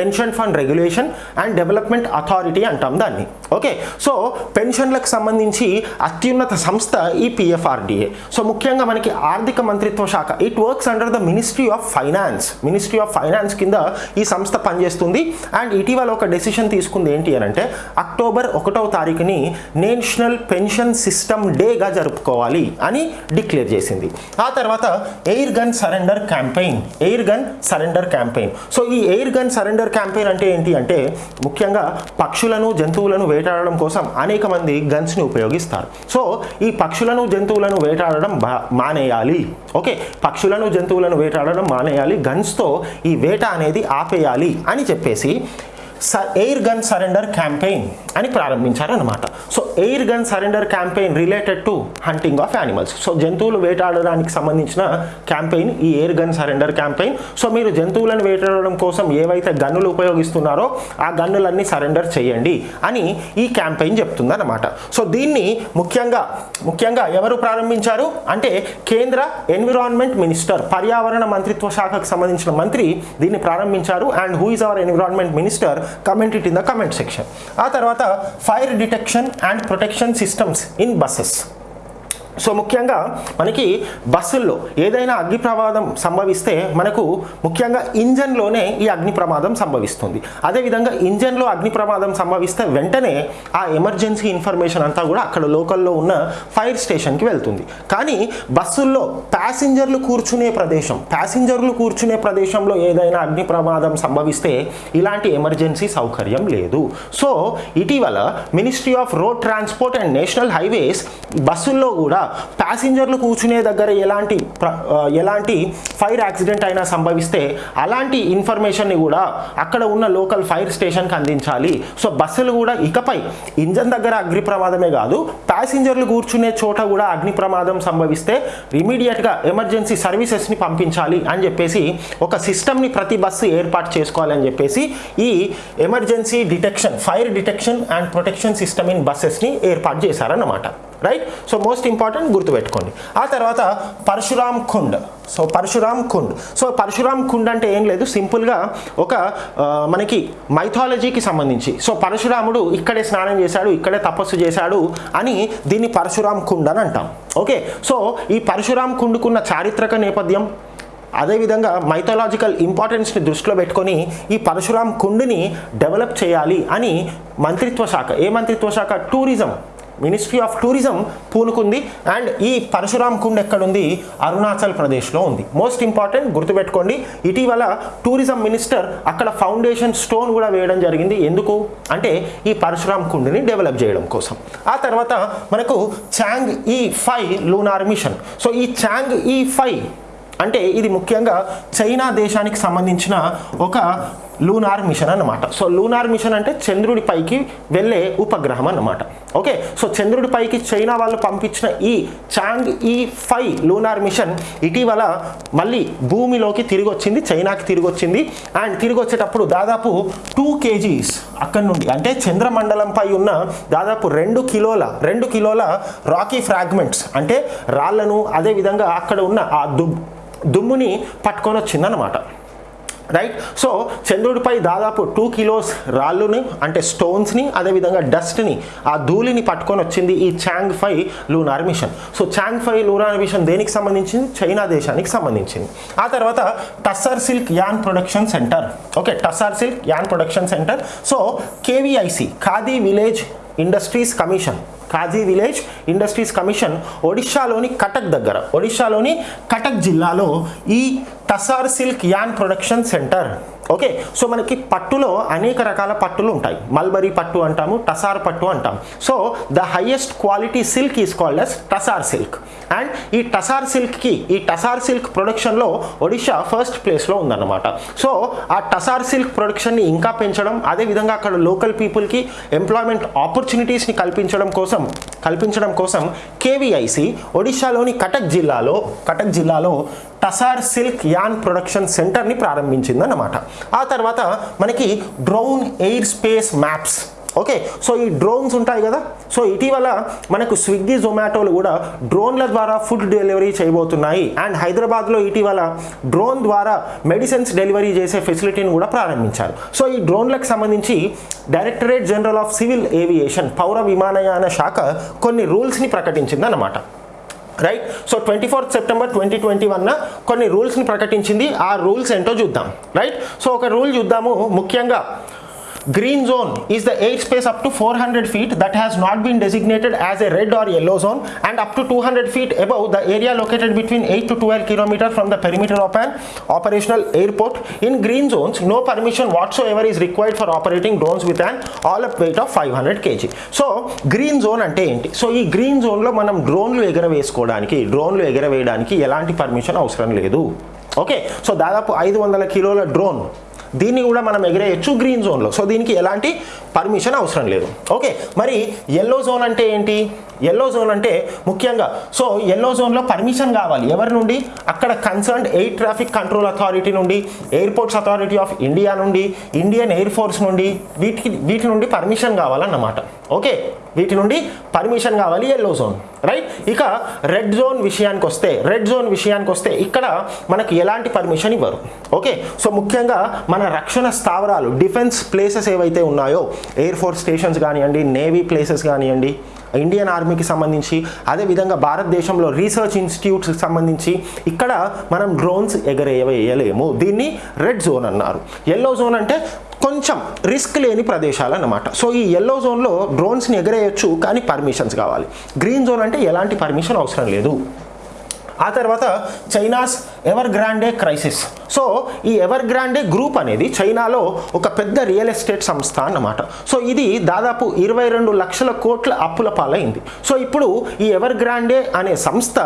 pension fund regulation and development authority అంటాం దాన్ని. ఓకే? సో పెన్షన్లకు సంబంధించి అత్యున్నత సంస్థ ఈ పిఎఫ్ఆర్డిఏ. సో ముఖ్యంగా మనకి ఆర్థిక మంత్రిత్వ శాఖ. It works under the ministry of finance ministry of finance కింద ఈ సంస్థ పనిచేస్తుంది. అండ్ ఇటీవల ఒక డెసిషన్ తీసుకుంది ఏంటి అని అంటే అక్టోబర్ ఒకటవ తారీఖుని నేషనల్ పెన్షన్ సిస్టమ్ డేగా జరుపుకోవాలి అని డిక్లేర్ చేసింది. ఆ తర్వాత air gun surrender campaign. Air gun surrender campaign. So ఈ ఎయిర్ గన్ సరెండర్ క్యాంపెయిన్ అంటే ఏంటి అంటే ముఖ్యంగా పక్షులను జంతువులను వేటాడడం కోసం అనేక మంది గన్స్ని ఉపయోగిస్తారు. సో ఈ పక్షులను జంతువులను వేటాడడం మానేయాలి. ఓకే? పక్షులను జంతువులను వేటాడడం మానేయాలి. గన్స్తో ఈ వేట అనేది ఆపేయాలి అని చెప్పేసి ఎయిర్ గన్ సరెండర్ క్యాంపెయిన్ అని ప్రారంభించారనమాట so air gun surrender campaign related to hunting of animals so జంతువులు వేటాడడానికి సంబంధించిన క్యాంపెయిన్ ఈ air gun surrender campaign so మీరు జంతువులను వేటాడడం కోసం ఏవైతే గన్నులు ఉపయోగిస్తున్నారో ఆ గన్నులన్నీ సరెండర్ చేయండి అని ఈ క్యాంపెయిన్ చెప్తుందన్నమాట. సో దీన్ని ముఖ్యంగా ముఖ్యంగా ఎవరు ప్రారంభించారు? అంటే కేంద్ర ఎన్విరాన్మెంట్ మినిస్టర్ పర్యావరణ మంత్రిత్వ శాఖకు సంబంధించిన మంత్రి దీన్ని ప్రారంభించారు. And who is our environment minister comment it in the comment section ఆ తర్వాత fire detection and protection systems in buses so ముఖ్యంగా మనకి బస్సుల్లో ఏదైనా అగ్ని ప్రమాదం సంభవిస్తే మనకు ముఖ్యంగా ఇంజన్లోనే ఈ అగ్ని ప్రమాదం సంభవిస్తుంది. అదేవిధంగా ఇంజన్లో అగ్ని ప్రమాదం సంభవిస్తే వెంటనే ఆ ఎమర్జెన్సీ ఇన్ఫర్మేషన్ అంతా కూడా అక్కడ లోకల్లో ఉన్న ఫైర్ స్టేషన్కి వెళ్తుంది. కానీ బస్సుల్లో ప్యాసింజర్లు కూర్చునే ప్రదేశం ప్యాసింజర్లు కూర్చునే ప్రదేశంలో ఏదైనా అగ్ని ప్రమాదం సంభవిస్తే ఇలాంటి ఎమర్జెన్సీ సౌకర్యం లేదు. సో ఇటీవల ministry of road transport and national highways బస్సుల్లో కూడా ప్యాసింజర్లు కూర్చునే దగ్గర ఎలాంటి ప్ర- ఎలాంటి ఫైర్ యాక్సిడెంట్ అయినా సంభవిస్తే అలాంటి ఇన్ఫర్మేషన్ని కూడా అక్కడ ఉన్న లోకల్ ఫైర్ స్టేషన్కి అందించాలి. సో బస్సులు కూడా ఇకపై ఇంజన్ దగ్గర అగ్ని ప్రమాదమే కాదు ప్యాసింజర్లు కూర్చునే చోట కూడా అగ్ని ప్రమాదం సంభవిస్తే ఇమీడియట్గా ఎమర్జెన్సీ సర్వీసెస్ని పంపించాలి అని చెప్పేసి ఒక సిస్టమ్ని ప్రతి బస్సు ఏర్పాటు చేసుకోవాలని చెప్పేసి ఈ emergency detection fire detection and protection system in బస్సెస్ని ఏర్పాటు చేశారన్నమాట. రైట్ సో మోస్ట్ ఇంపార్టెంట్ గుర్తుపెట్టుకోండి. ఆ తర్వాత పరశురామ్ కుండ్. సో పరశురామ్ కుండ్. సో పరశురామ్ కుండ్ అంటే ఏం లేదు. సింపుల్గా ఒక మనకి మైథాలజీకి సంబంధించి. సో పరశురాముడు ఇక్కడే స్నానం చేశాడు ఇక్కడే తపస్సు చేశాడు అని దీన్ని పరశురామ్ కుండ్ అని అంటాం. ఓకే? సో ఈ పరశురామ్ కుండుకున్న చారిత్రక నేపథ్యం అదేవిధంగా మైథలాజికల్ ఇంపార్టెన్స్ని దృష్టిలో పెట్టుకొని ఈ పరశురామ్ కుండుని డెవలప్ చేయాలి అని మంత్రిత్వ శాఖ. ఏ మంత్రిత్వ శాఖ? టూరిజం మినిస్ట్రీ ఆఫ్ టూరిజం పూనుకుంది అండ్ ఈ పరశురామ్ కుండ్ ఎక్కడుంది? అరుణాచల్ ప్రదేశ్లో ఉంది. మోస్ట్ ఇంపార్టెంట్ గుర్తుపెట్టుకోండి ఇటీవల టూరిజం మినిస్టర్ అక్కడ ఫౌండేషన్ స్టోన్ కూడా వేయడం జరిగింది. ఎందుకు? అంటే ఈ పరశురామ్ కుండ్ని డెవలప్ చేయడం కోసం. ఆ తర్వాత మనకు Chang e e five lunar mission so ఈ చాంగ్ ఈ ఫైవ్ అంటే ఇది ముఖ్యంగా చైనా దేశానికి సంబంధించిన ఒక లూనార్ మిషన్ అన్నమాట. సో లూనార్ మిషన్ అంటే చంద్రుడి పైకి వెళ్ళే ఉపగ్రహం అన్నమాట. ఓకే? సో చంద్రుడి పైకి చైనా వాళ్ళు పంపించిన ఈ చాంగ్ ఈ ఫైవ్ లూనార్ మిషన్ ఇటీవల మళ్ళీ భూమిలోకి తిరిగి వచ్చింది చైనాకి తిరిగి వచ్చింది అండ్ తిరిగి వచ్చేటప్పుడు దాదాపు టూ కేజీస్ అక్కడి నుండి అంటే చంద్రమండలంపై ఉన్న దాదాపు రెండు కిలోల రెండు కిలోల రాకీ ఫ్రాగ్మెంట్స్ అంటే రాళ్ళను అదేవిధంగా అక్కడ ఉన్న ఆ దుమ్ దుమ్ముని పట్టుకొని వచ్చిందనమాట రైట్ సో చంద్రుడిపై దాదాపు టూ కిలోస్ రాళ్ళుని అంటే స్టోన్స్ని అదేవిధంగా డస్ట్ని ఆ ధూళిని పట్టుకొని వచ్చింది ఈ Chang five lunar mission so Chang five lunar mission దేనికి సంబంధించింది? చైనా దేశానికి సంబంధించింది. ఆ తర్వాత tussar silk yarn production centre okay tussar silk yarn production centre so KVIC Khadi village industries commission Khadi village industries commission ఒడిశాలోని కటక్ దగ్గర. ఒడిశాలోని కటక్ జిల్లాలో ఈ tussar silk yarn production centre okay so మనకి పట్టులో అనేక రకాల పట్టులు ఉంటాయి. మల్బరీ పట్టు అంటాము టసార్ పట్టు అంటాం. So the highest quality silk is called as tussar silk and ఈ టసార్ సిల్క్కి ఈ టసార్ సిల్క్ ప్రొడక్షన్లో ఒడిషా ఫస్ట్ ప్లేస్లో ఉందన్నమాట. సో ఆ టసార్ సిల్క్ ప్రొడక్షన్ని ఇంకా పెంచడం అదేవిధంగా అక్కడ లోకల్ పీపుల్కి ఎంప్లాయ్మెంట్ ఆపర్చునిటీస్ని కల్పించడం కోసం కల్పించడం కోసం కేవీఐసి ఒడిషాలోని కటక్ జిల్లాలో కటక్ జిల్లాలో టసార్ సిల్క్ యాన్ ప్రొడక్షన్ సెంటర్ని ప్రారంభించిందన్నమాట. ఆ తర్వాత మనకి drone air space maps okay so ఈ డ్రోన్స్ ఉంటాయి కదా? సో ఇటీవల మనకు స్విగ్గీ జొమాటోలు కూడా డ్రోన్ల ద్వారా ఫుడ్ డెలివరీ చేయబోతున్నాయి. అండ్ హైదరాబాద్లో ఇటీవల డ్రోన్ ద్వారా మెడిసిన్స్ డెలివరీ చేసే ఫెసిలిటీని కూడా ప్రారంభించారు. సో ఈ డ్రోన్లకు సంబంధించి directorate general of civil aviation పౌర విమానయాన శాఖ కొన్ని రూల్స్ని ప్రకటించిందన్నమాట. Right so twenty fourth September twenty twenty వన్న కొన్ని రూల్స్ని ప్రకటించింది. ఆ రూల్స్ ఏంటో చూద్దాం. రైట్ సో ఒక రూల్ చూద్దాము. ముఖ్యంగా green zone is the air space up to 400 feet that has not been designated as a red or yellow zone and up to 200 feet above the area located between 8 to 12 kilometer from the perimeter of an operational airport. In green zones, no permission whatsoever is required for operating drones with an all-up weight of 500 kg. So green zone అంటే ఏంటి సో ఈ గ్రీన్ జోన్లో మనం డ్రోన్లు ఎగరవేసుకోవడానికి డ్రోన్లు ఎగరవేయడానికి ఎలాంటి పర్మిషన్ అవసరం లేదు ఓకే సో దాదాపు ఐదు వందల కిలోల డ్రోన్ దీన్ని కూడా మనం ఎగిరేయచ్చు గ్రీన్ జోన్లో సో దీనికి ఎలాంటి పర్మిషన్ అవసరం లేదు. ఓకే మరి ఎల్లో జోన్ అంటే ఏంటి? ఎల్లో జోన్ అంటే ముఖ్యంగా సో ఎల్లో జోన్లో పర్మిషన్ కావాలి. ఎవరి నుండి? అక్కడ concern air traffic control authority నుండి ఎయిర్పోర్ట్స్ అథారిటీ ఆఫ్ ఇండియా నుండి ఇండియన్ ఎయిర్ ఫోర్స్ నుండి వీటికి వీటి నుండి పర్మిషన్ కావాలన్నమాట. ఓకే వీటి నుండి పర్మిషన్ కావాలి ఎల్లో జోన్ రైట్ ఇక రెడ్ జోన్ విషయానికి వస్తే రెడ్ జోన్ విషయానికి వస్తే ఇక్కడ మనకి ఎలాంటి పర్మిషన్ ఇవ్వరు ఓకే? సో ముఖ్యంగా మన రక్షణ స్థావరాలు డిఫెన్స్ ప్లేసెస్ ఏవైతే ఉన్నాయో ఎయిర్ ఫోర్స్ స్టేషన్స్ కానివ్వండి నేవీ ప్లేసెస్ కానివ్వండి ఇండియన్ ఆర్మీకి సంబంధించి అదేవిధంగా భారతదేశంలో రీసెర్చ్ ఇన్స్టిట్యూట్స్కి సంబంధించి ఇక్కడ మనం డ్రోన్స్ ఎగరేయలేము. దీన్ని రెడ్ జోన్ అన్నారు. ఎల్లో జోన్ అంటే కొంచెం రిస్క్ లేని ప్రదేశాలు అన్నమాట సో ఈ ఎల్లో జోన్లో డ్రోన్స్ని ఎగరేయచ్చు కానీ పర్మిషన్స్ కావాలి. గ్రీన్ జోన్ అంటే ఎలాంటి పర్మిషన్ అవసరం లేదు. ఆ తర్వాత China's Evergrande crisis so ఈ ఎవర్ గ్రాండే గ్రూప్ అనేది చైనాలో ఒక పెద్ద రియల్ ఎస్టేట్ సంస్థ అన్నమాట. సో ఇది దాదాపు ఇరవై రెండు లక్షల కోట్ల అప్పుల పాలైంది. సో ఇప్పుడు ఈ ఎవర్ గ్రాండే అనే సంస్థ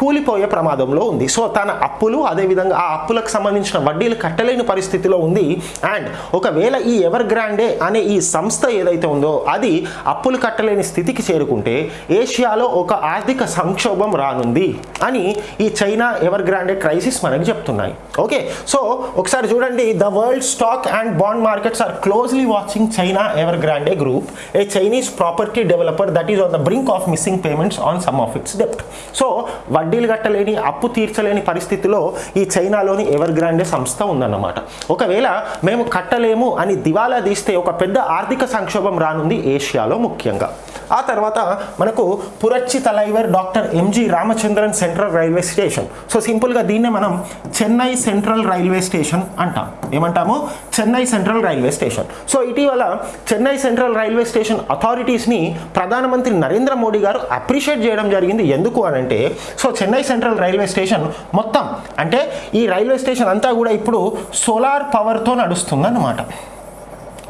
కూలిపోయే ప్రమాదంలో ఉంది. సో తన అప్పులు అదేవిధంగా ఆ అప్పులకు సంబంధించిన వడ్డీలు కట్టలేని పరిస్థితిలో ఉంది. అండ్ ఒకవేళ ఈ ఎవర్ గ్రాండే అనే ఈ సంస్థ ఏదైతే ఉందో అది అప్పులు కట్టలేని స్థితికి చేరుకుంటే ఏషియాలో ఒక ఆర్థిక సంక్షోభం రానుంది అని ఈ చైనా ఎవర్ గ్రాండే క్రైసిస్ మనకి చెప్తున్నాయి. ఓకే సో ఒకసారి చూడండి the world stock and bond markets are closely watching China Evergrande group a Chinese property developer that is on the brink of missing payments on some of its డెప్ట్ so వడ్డీలు కట్టలేని అప్పు తీర్చలేని పరిస్థితిలో ఈ చైనాలోని ఎవర్ గ్రాండే సంస్థ ఉందన్నమాట. ఒకవేళ మేము కట్టలేము అని దివాలా తీస్తే ఒక పెద్ద ఆర్థిక సంక్షోభం రానుంది ఏషియాలో ముఖ్యంగా. ఆ తర్వాత మనకు Puratchi Thalaivar doctor MG Ramachandran central railway station so సింపుల్గా దీన్నే మనం చెన్నై సెంట్రల్ రైల్వే స్టేషన్ అంటాం. ఏమంటాము? Chennai central railway station. So ఇటీవల చెన్నై సెంట్రల్ రైల్వే స్టేషన్ అథారిటీస్ని ప్రధానమంత్రి నరేంద్ర మోడీ గారు అప్రిషియేట్ చేయడం జరిగింది. ఎందుకు అని అంటే so Chennai central railway station మొత్తం అంటే ఈ రైల్వే స్టేషన్ అంతా కూడా ఇప్పుడు సోలార్ పవర్తో నడుస్తుందన్నమాట.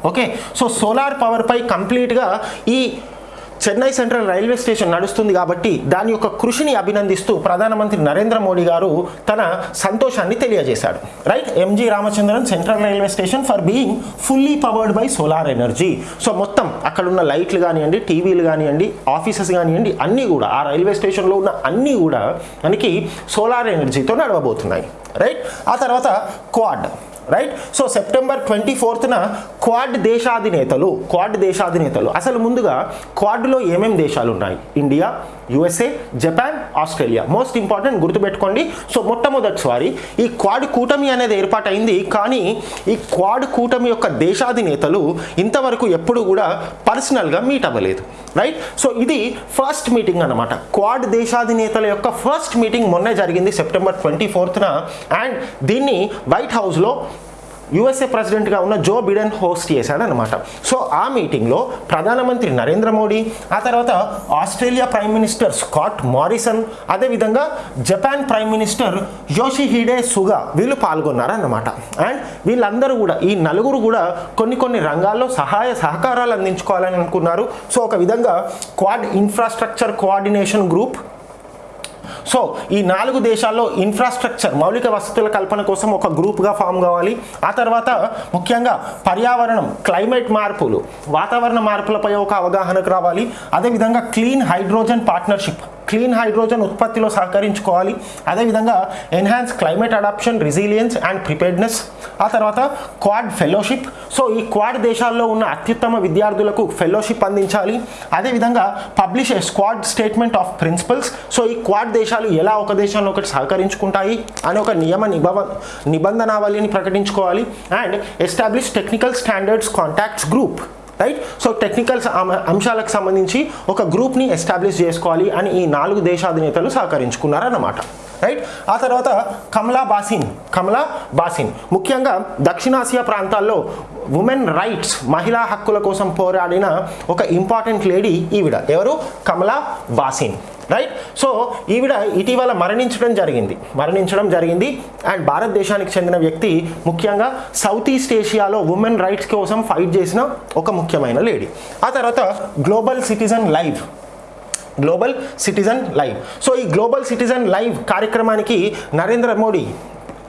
ఓకే? సో సోలార్ పవర్పై కంప్లీట్గా ఈ చెన్నై సెంట్రల్ రైల్వే స్టేషన్ నడుస్తుంది కాబట్టి దాని యొక్క కృషిని అభినందిస్తూ ప్రధానమంత్రి నరేంద్ర మోడీ గారు తన సంతోషాన్ని తెలియజేశాడు right? MG Ramachandran central railway station for being fully powered by solar energy. So మొత్తం అక్కడ ఉన్న లైట్లు కానివ్వండి టీవీలు కానివ్వండి ఆఫీసెస్ కానివ్వండి అన్నీ కూడా ఆ రైల్వే స్టేషన్లో ఉన్న అన్నీ కూడా మనకి సోలార్ ఎనర్జీతో నడవబోతున్నాయి. రైట్? ఆ తర్వాత quad. Right so September twenty ఫోర్త్న quad దేశాధినేతలు క్వాడ్ దేశాధినేతలు అసలు ముందుగా క్వాడ్లో ఏమేం దేశాలు ఉన్నాయి India USA Japan Australia most important గుర్తుపెట్టుకోండి. సో మొట్టమొదటిసారి ఈ క్వాడ్ కూటమి అనేది ఏర్పాటైంది. కానీ ఈ క్వాడ్ కూటమి యొక్క దేశాధినేతలు ఇంతవరకు ఎప్పుడు కూడా పర్సనల్గా మీట్ అవ్వలేదు. రైట్ సో ఇది ఫస్ట్ మీటింగ్ అనమాట క్వాడ్ దేశాధినేతల యొక్క ఫస్ట్ మీటింగ్ మొన్నే జరిగింది సెప్టెంబర్ ట్వంటీ ఫోర్త్న అండ్ దీన్ని వైట్ హౌస్లో యుఎస్ఏ ప్రెసిడెంట్గా ఉన్న జో బిడెన్ హోస్ట్ చేశాడనమాట సో ఆ మీటింగ్లో ప్రధానమంత్రి నరేంద్ర మోడీ ఆ తర్వాత Australia prime minister Scott Morrison అదేవిధంగా Japan prime minister Yoshihide Suga వీళ్ళు పాల్గొన్నారన్నమాట. అండ్ వీళ్ళందరూ కూడా ఈ నలుగురు కూడా కొన్ని కొన్ని రంగాల్లో సహాయ సహకారాలు అందించుకోవాలని అనుకున్నారు. సో ఒక విధంగా quad infrastructure coordination group so ఈ నాలుగు దేశాల్లో ఇన్ఫ్రాస్ట్రక్చర్ మౌలిక వసతుల కల్పన కోసం ఒక గ్రూప్గా ఫామ్ కావాలి. ఆ తర్వాత ముఖ్యంగా పర్యావరణం క్లైమేట్ మార్పులు వాతావరణ మార్పులపై ఒక అవగాహనకు రావాలి. అదేవిధంగా clean hydrogen partnership clean hydrogen ఉత్పత్తిలో సహకరించుకోవాలి. అదేవిధంగా enhance climate adaptation resilience and preparedness. ఆ తర్వాత క్వాడ్ ఫెలోషిప్. సో ఈ క్వాడ్ దేశాల్లో ఉన్న అత్యుత్తమ విద్యార్థులకు ఫెలోషిప్ అందించాలి. అదేవిధంగా publish a squad statement of principles. So ఈ క్వాడ్ దేశాలు ఎలా ఒక దేశంలో ఒకటి సహకరించుకుంటాయి అని ఒక నియమ నిబవ నిబంధనావళిని ప్రకటించుకోవాలి. And establish technical standards contacts group. Right so technical అంశాలకు సంబంధించి ఒక గ్రూప్ని ఎస్టాబ్లిష్ చేసుకోవాలి అని ఈ నాలుగు దేశాధినేతలు సహకరించుకున్నారన్నమాట రైట్ ఆ తర్వాత కమలా బాసిన్ కమలా బాసిన్. ముఖ్యంగా దక్షిణాసియా ప్రాంతాల్లో ఉమెన్ రైట్స్ మహిళా హక్కుల కోసం పోరాడిన ఒక ఇంపార్టెంట్ లేడీ ఈవిడ. ఎవరు? కమలా బాసిన్. రైట్ సో ఈవిడ ఇటీవల మరణించడం జరిగింది. మరణించడం జరిగింది. అండ్ భారతదేశానికి చెందిన వ్యక్తి ముఖ్యంగా సౌత్ ఈస్ట్ ఏషియాలో ఉమెన్ రైట్స్ కోసం ఫైట్ చేసిన ఒక ముఖ్యమైన లేడీ ఆ తర్వాత global citizen live global citizen live so ఈ గ్లోబల్ సిటిజన్ లైవ్ కార్యక్రమానికి నరేంద్ర మోడీ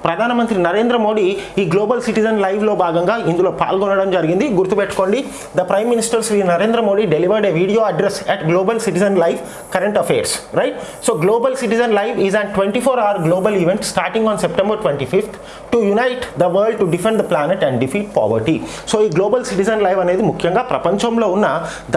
ప్రధానమంత్రి నరేంద్ర మోడీ ఈ గ్లోబల్ సిటిజన్ లైవ్లో భాగంగా ఇందులో పాల్గొనడం జరిగింది. గుర్తుపెట్టుకోండి the prime minister Shri Narendra Modi delivered a video address at global citizen live current affairs right so global citizen live is and twenty four hour global event starting on September twenty fifth to unite the world to defend the planet and defeat poverty so ఈ గ్లోబల్ సిటిజన్ లైవ్ అనేది ముఖ్యంగా ప్రపంచంలో ఉన్న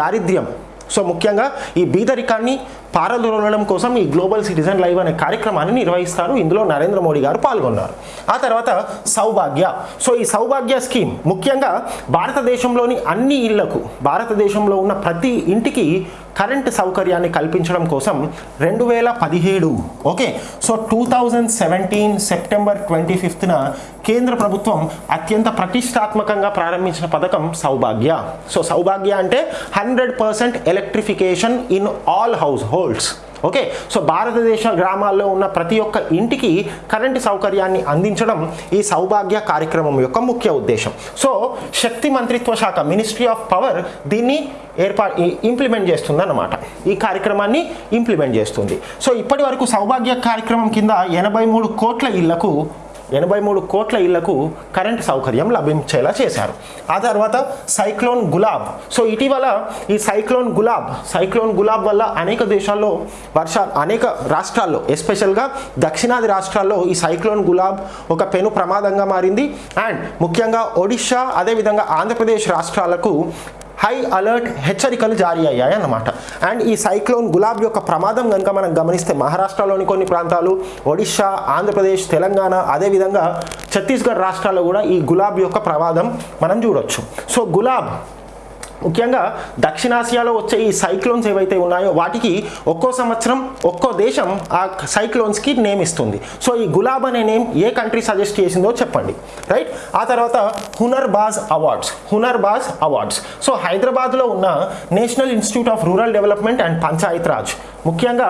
దారిద్ర్యం. సో ముఖ్యంగా ఈ బీదరికాన్ని పారదోలడం కోసం ఈ గ్లోబల్ సిటిజన్ లైవ్ అనే కార్యక్రమాన్ని నిర్వహిస్తారు. ఇందులో నరేంద్ర మోడీ గారు పాల్గొన్నారు. ఆ తర్వాత సౌభాగ్య. సో ఈ సౌభాగ్య స్కీమ్ ముఖ్యంగా భారతదేశంలోని అన్ని ఇళ్ళకు భారతదేశంలో ఉన్న ప్రతి ఇంటికి కరెంట్ సౌకర్యాన్ని కల్పించడం కోసం రెండు వేల పదిహేడు okay? So two thousand seventeen September twenty ఫిఫ్త్న కేంద్ర ప్రభుత్వం అత్యంత ప్రతిష్టాత్మకంగా ప్రారంభించిన పథకం సౌభాగ్య. సో సౌభాగ్య అంటే hundred percent electrification in all households okay so భారతదేశ గ్రామాల్లో ఉన్న ప్రతి ఒక్క ఇంటికి కరెంటు సౌకర్యాన్ని అందించడం ఈ సౌభాగ్య కార్యక్రమం యొక్క ముఖ్య ఉద్దేశం. సో శక్తి మంత్రిత్వ శాఖ మినిస్ట్రీ ఆఫ్ పవర్ దీన్ని ఏర్పా ఇంప్లిమెంట్ చేస్తుందన్నమాట. ఈ కార్యక్రమాన్ని ఇంప్లిమెంట్ చేస్తుంది. సో ఇప్పటి వరకు సౌభాగ్య కార్యక్రమం కింద ఎనభై మూడు కోట్ల ఇళ్ళకు ఎనభై మూడు కోట్ల ఇళ్ళకు కరెంట్ సౌకర్యం లభించేలా చేశారు. ఆ తర్వాత సైక్లోన్ గులాబ్. సో ఇటీవల ఈ సైక్లోన్ గులాబ్ సైక్లోన్ గులాబ్ వల్ల అనేక దేశాల్లో వర్ష అనేక రాష్ట్రాల్లో ఎస్పెషల్గా దక్షిణాది రాష్ట్రాల్లో ఈ సైక్లోన్ గులాబ్ ఒక పెను ప్రమాదంగా మారింది. అండ్ ముఖ్యంగా ఒడిషా అదేవిధంగా ఆంధ్రప్రదేశ్ రాష్ట్రాలకు హై అలర్ట్ హెచ్చరికలు జారీ అయ్యాయి అన్నమాట. అండ్ ఈ సైక్లోన్ గులాబ్ యొక్క ప్రమాదం కనుక మనం గమనిస్తే మహారాష్ట్రలోని కొన్ని ప్రాంతాలు ఒడిశా ఆంధ్రప్రదేశ్ తెలంగాణ అదేవిధంగా ఛత్తీస్గఢ్ రాష్ట్రాల్లో కూడా ఈ గులాబ్ యొక్క ప్రమాదం మనం చూడొచ్చు. సో గులాబ్ ముఖ్యంగా దక్షిణాసియాలో వచ్చే ఈ సైక్లోన్స్ ఏవైతే ఉన్నాయో వాటికి ఒక్కో సంవత్సరం ఒక్కో దేశం ఆ సైక్లోన్స్కి నేమ్ ఇస్తుంది. సో ఈ గులాబ్ అనే నేమ్ ఏ కంట్రీ సజెస్ట్ చేసిందో చెప్పండి. రైట్ ఆ తర్వాత Hunar Baaz awards Hunar Baaz awards. So హైదరాబాద్లో ఉన్న national institute of rural development and panchayat raj. ముఖ్యంగా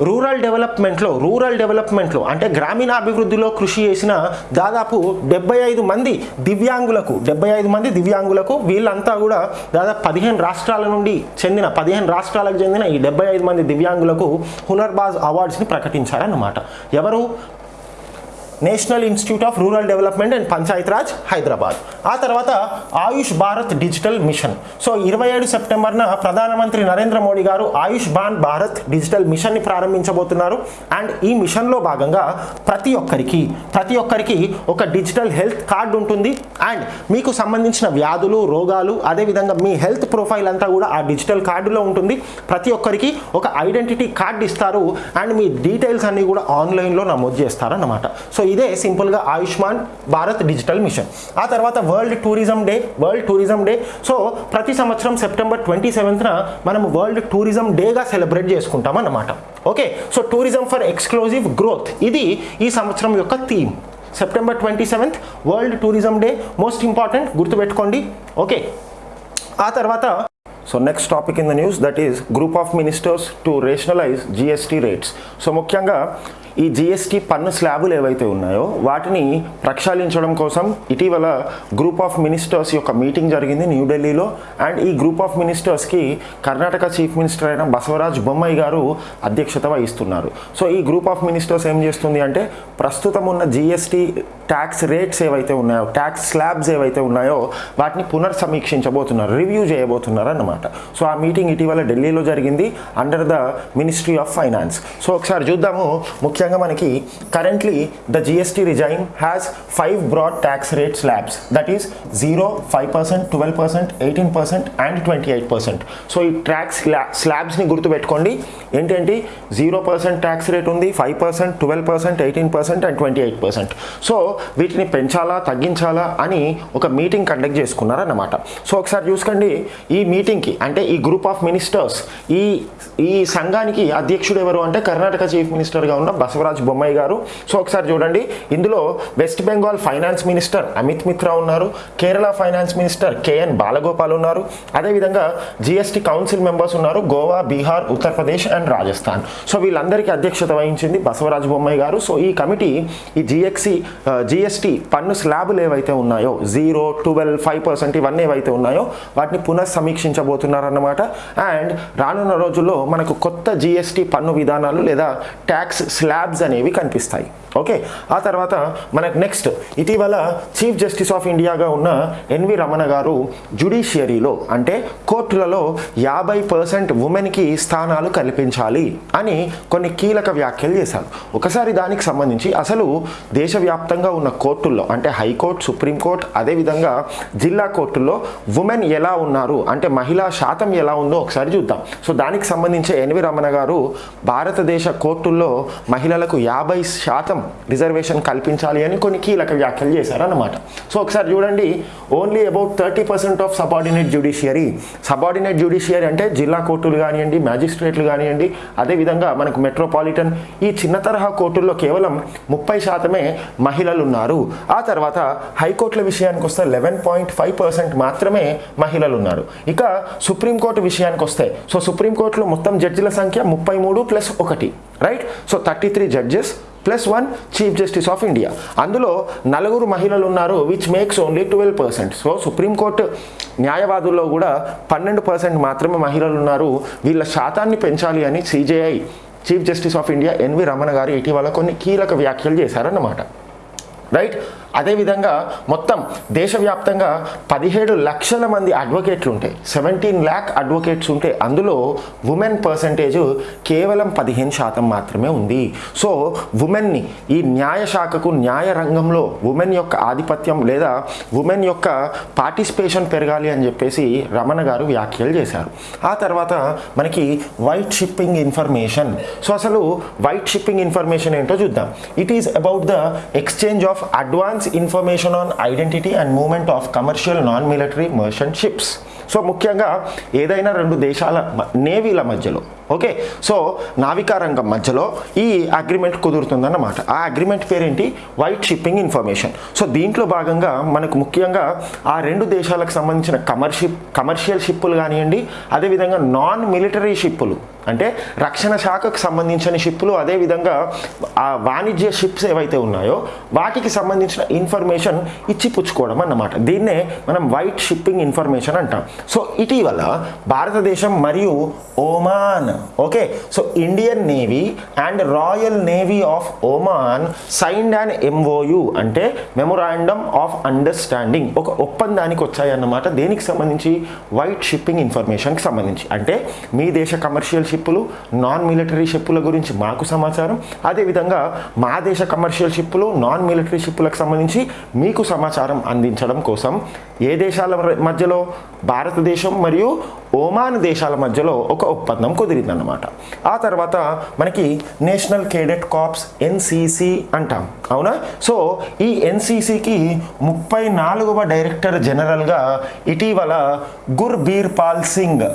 రూరల్ డెవలప్మెంట్లో రూరల్ డెవలప్మెంట్లో అంటే గ్రామీణాభివృద్ధిలో కృషి చేసిన దాదాపు డెబ్బై ఐదు మంది దివ్యాంగులకు డెబ్బై ఐదు మంది దివ్యాంగులకు వీళ్ళంతా కూడా దాదాపు పదిహేను రాష్ట్రాల నుండి చెందిన పదిహేను రాష్ట్రాలకు చెందిన ఈ డెబ్బై ఐదు మంది దివ్యాంగులకు హునర్బాజ్ అవార్డ్స్ని ప్రకటించారన్నమాట. ఎవరు? National institute of rural development and panchayat raj Hyderabad. ఆ తర్వాత Ayush Bharat digital mission. So ఇరవై ఏడు సెప్టెంబర్న ప్రధానమంత్రి నరేంద్ర మోడీ గారు ఆయుష్ బాన్ భారత్ డిజిటల్ మిషన్ని ప్రారంభించబోతున్నారు. అండ్ ఈ మిషన్లో భాగంగా ప్రతి ఒక్కరికి ప్రతి ఒక్కరికి ఒక డిజిటల్ హెల్త్ కార్డు ఉంటుంది. అండ్ మీకు సంబంధించిన వ్యాధులు రోగాలు అదేవిధంగా మీ హెల్త్ ప్రొఫైల్ అంతా కూడా ఆ డిజిటల్ కార్డులో ఉంటుంది. ప్రతి ఒక్కరికి ఒక ఐడెంటిటీ కార్డు ఇస్తారు. అండ్ మీ డీటెయిల్స్ అన్నీ కూడా ఆన్లైన్లో నమోదు చేస్తారన్నమాట. సో ఇదే సింపుల్గా ఆయుష్మాన్ భారత్ డిజిటల్ మిషన్. ఆ తర్వాత world tourism day world tourism day. So ప్రతి సంవత్సరం సెప్టెంబర్ ట్వంటీ సెవెంత్న మనం వరల్డ్ టూరిజం డేగా సెలబ్రేట్ చేసుకుంటాం అన్నమాట. Okay? So tourism for exclusive growth. ఇది ఈ సంవత్సరం యొక్క theme. September twenty seventh world tourism day. Most important గుర్తుపెట్టుకోండి. ఓకే? ఆ తర్వాత so next topic in the news that is group of ministers to rationalize GST rates so ముఖ్యంగా ఈ జిఎస్టీ పన్ను స్లాబులు ఏవైతే ఉన్నాయో వాటిని ప్రక్షాళించడం కోసం ఇటీవల గ్రూప్ ఆఫ్ మినిస్టర్స్ యొక్క మీటింగ్ జరిగింది న్యూఢిల్లీలో అండ్ ఈ గ్రూప్ ఆఫ్ మినిస్టర్స్కి కర్ణాటక చీఫ్ మినిస్టర్ అయిన బసవరాజ్ బొమ్మాయి గారు అధ్యక్షత వహిస్తున్నారు. సో ఈ గ్రూప్ ఆఫ్ మినిస్టర్స్ ఏం చేస్తుంది అంటే ప్రస్తుతం ఉన్న జిఎస్టీ ట్యాక్స్ రేట్స్ ఏవైతే ఉన్నాయో ట్యాక్స్ స్లాబ్స్ ఏవైతే ఉన్నాయో వాటిని పునర్సమీక్షించబోతున్నారు రివ్యూ చేయబోతున్నారు అన్నమాట సో ఆ మీటింగ్ ఇటీవల ఢిల్లీలో జరిగింది under the ministry of finance so ఒకసారి చూద్దాము. ముఖ్యంగా మనకి currently the GST regime has five broad tax rate slabs that is zero five percent twelve percent eighteen percent and twenty eight percent so ఈ ట్యాక్స్ స్లాబ్స్ని గుర్తుపెట్టుకోండి. ఏంటంటే జీరో పర్సెంట్ ట్యాక్స్ రేట్ ఉంది five percent twelve percent eighteen percent and twenty eight percent so వీటిని పెంచాలా తగ్గించాలా అని ఒక మీటింగ్ కండక్ట్ చేసుకున్నారన్నమాట. సో ఒకసారి చూసుకోండి. ఈ మీటింగ్కి అంటే ఈ గ్రూప్ ఆఫ్ మినిస్టర్స్ ఈ ఈ సంఘానికి అధ్యక్షుడు ఎవరు అంటే కర్ణాటక చీఫ్ మినిస్టర్గా ఉన్న బసవరాజ్ బొమ్మాయి గారు. సో ఒకసారి చూడండి. ఇందులో వెస్ట్ బెంగాల్ ఫైనాన్స్ మినిస్టర్ అమిత్ మిత్రా ఉన్నారు. Kerala finance minister KN Balagopal ఉన్నారు. అదేవిధంగా జిఎస్టీ కౌన్సిల్ మెంబర్స్ ఉన్నారు. గోవా బీహార్ ఉత్తరప్రదేశ్ అండ్ రాజస్థాన్. సో వీళ్ళందరికీ అధ్యక్షత వహించింది బసవరాజ్ బొమ్మాయి గారు. సో ఈ కమిటీ ఈ జిఎక్సి జిఎస్టీ పన్ను స్లాబులు ఏవైతే ఉన్నాయో జీరో ట్వెల్వ్ ఫైవ్ పర్సెంట్ ఇవన్నీ ఏవైతే ఉన్నాయో వాటిని పునఃసమీక్షించబోతున్నారన్నమాట. అండ్ రానున్న రోజుల్లో మనకు కొత్త జిఎస్టీ పన్ను విధానాలు లేదా ట్యాక్స్ స్లాబ్స్ అనేవి కనిపిస్తాయి. ఓకే? ఆ తర్వాత మనకు నెక్స్ట్ ఇటీవల చీఫ్ జస్టిస్ ఆఫ్ ఇండియాగా ఉన్న ఎన్వి రమణ గారు జుడిషియరీలో అంటే కోర్టులలో యాభై పర్సెంట్ ఉమెన్కి స్థానాలు కల్పించాలి అని కొన్ని కీలక వ్యాఖ్యలు చేశారు. ఒకసారి దానికి సంబంధించి అసలు దేశవ్యాప్తంగా ఉన్న కోర్టుల్లో అంటే హైకోర్టు సుప్రీంకోర్టు అదేవిధంగా జిల్లా కోర్టుల్లో ఉమెన్ ఎలా ఉన్నారు అంటే మహిళా శాతం ఎలా ఉందో ఒకసారి చూద్దాం. సో దానికి సంబంధించి ఎన్వి రమణ గారు భారతదేశ కోర్టుల్లో మహిళలకు యాభై శాతం రిజర్వేషన్ కల్పించాలి అని కొన్ని కీలక వ్యాఖ్యలు చేశారన్నమాట. సో ఒకసారి చూడండి only about thirty percent of subordinate judiciary subordinate judiciary అంటే జిల్లా కోర్టులు కానివ్వండి మ్యాజిస్ట్రేట్లు కానివ్వండి అదేవిధంగా మనకు మెట్రోపాలిటన్ ఈ చిన్న తరహా కోర్టుల్లో కేవలం ముప్పై శాతమే మహిళలు ఉన్నారు ఆ తర్వాత హైకోర్టుల విషయానికి వస్తే లెవెన్ పాయింట్ ఫైవ్ పర్సెంట్ మాత్రమే మహిళలు ఉన్నారు ఇక సుప్రీంకోర్టు విషయానికి వస్తే సో సుప్రీంకోర్టులో మొత్తం జడ్జిల సంఖ్య ముప్పై మూడు ప్లస్ ఒకటి right? So thirty three judges plus one chief justice of India. అందులో నలుగురు మహిళలు ఉన్నారు which makes only twelve percent. So supreme court న్యాయవాదుల్లో కూడా పన్నెండు పర్సెంట్ మాత్రమే మహిళలు ఉన్నారు వీళ్ళ శాతాన్ని పెంచాలి అని CJI chief justice of India N V Ramana garu ఇటీవల కొన్ని కీలక వ్యాఖ్యలు చేశారన్నమాట. రైట్ అదేవిధంగా మొత్తం దేశవ్యాప్తంగా పదిహేడు లక్షల మంది అడ్వకేట్లు ఉంటాయి సెవెంటీన్ ల్యాక్ అడ్వకేట్స్ ఉంటే అందులో ఉమెన్ పర్సంటేజ్ కేవలం పదిహేను శాతం మాత్రమే ఉంది. సో ఉమెన్ని ఈ న్యాయ శాఖకు న్యాయ రంగంలో ఉమెన్ యొక్క ఆధిపత్యం లేదా ఉమెన్ యొక్క పార్టిసిపేషన్ పెరగాలి అని చెప్పేసి రమణ గారు వ్యాఖ్యలు చేశారు. ఆ తర్వాత మనకి వైట్ షిప్పింగ్ ఇన్ఫర్మేషన్ సో అసలు వైట్ షిప్పింగ్ ఇన్ఫర్మేషన్ ఏంటో చూద్దాం. It is about the exchange of advance information on identity and movement of commercial non military merchant ships so ముఖ్యంగా ఏదైనా రెండు దేశాల నేవీల మధ్యలో ఓకే? సో నావికా రంగం మధ్యలో ఈ అగ్రిమెంట్ కుదురుతుందన్నమాట. ఆ అగ్రిమెంట్ పేరేంటి? White shipping information. సో దీంట్లో భాగంగా మనకు ముఖ్యంగా ఆ రెండు దేశాలకు సంబంధించిన కమర్షిప్ కమర్షియల్ షిప్పులు కానివ్వండి అదేవిధంగా నాన్ మిలిటరీ షిప్పులు అంటే రక్షణ శాఖకు సంబంధించిన షిప్పులు అదేవిధంగా ఆ వాణిజ్య షిప్స్ ఏవైతే ఉన్నాయో వాటికి సంబంధించిన ఇన్ఫర్మేషన్ ఇచ్చి పుచ్చుకోవడం అన్నమాట. దీన్నే మనం వైట్ షిప్పింగ్ ఇన్ఫర్మేషన్ అంటాం. సో ఇటీవల భారతదేశం మరియు Oman okay so Indian navy and royal navy of Oman signed and MoU అంటే మెమొరాండమ్ ఆఫ్ అండర్స్టాండింగ్ ఒక ఒప్పందానికి వచ్చాయన్నమాట. దేనికి సంబంధించి? వైట్ షిప్పింగ్ ఇన్ఫర్మేషన్కి సంబంధించి. అంటే మీ దేశ కమర్షియల్ షిప్పులు నాన్ మిలిటరీ షిప్పుల గురించి మాకు సమాచారం. అదేవిధంగా మా దేశ కమర్షియల్ షిప్పులు నాన్ మిలిటరీ షిప్పులకు సంబంధించి మీకు సమాచారం అందించడం కోసం ఏ దేశాల మధ్యలో? భారతదేశం మరియు ఓమాన్ దేశాల మధ్యలో ఒక ఒప్పందం కుదిరిందన్నమాట. ఆ తర్వాత మనకి నేషనల్ కేడెట్ కాప్స్ ఎన్సీసీ అంటాం. అవునా? సో ఈ ఎన్సీసీకి ముప్పై నాలుగవ డైరెక్టర్ జనరల్గా ఇటీవల గుర్బీర్ పాల్ సింగ్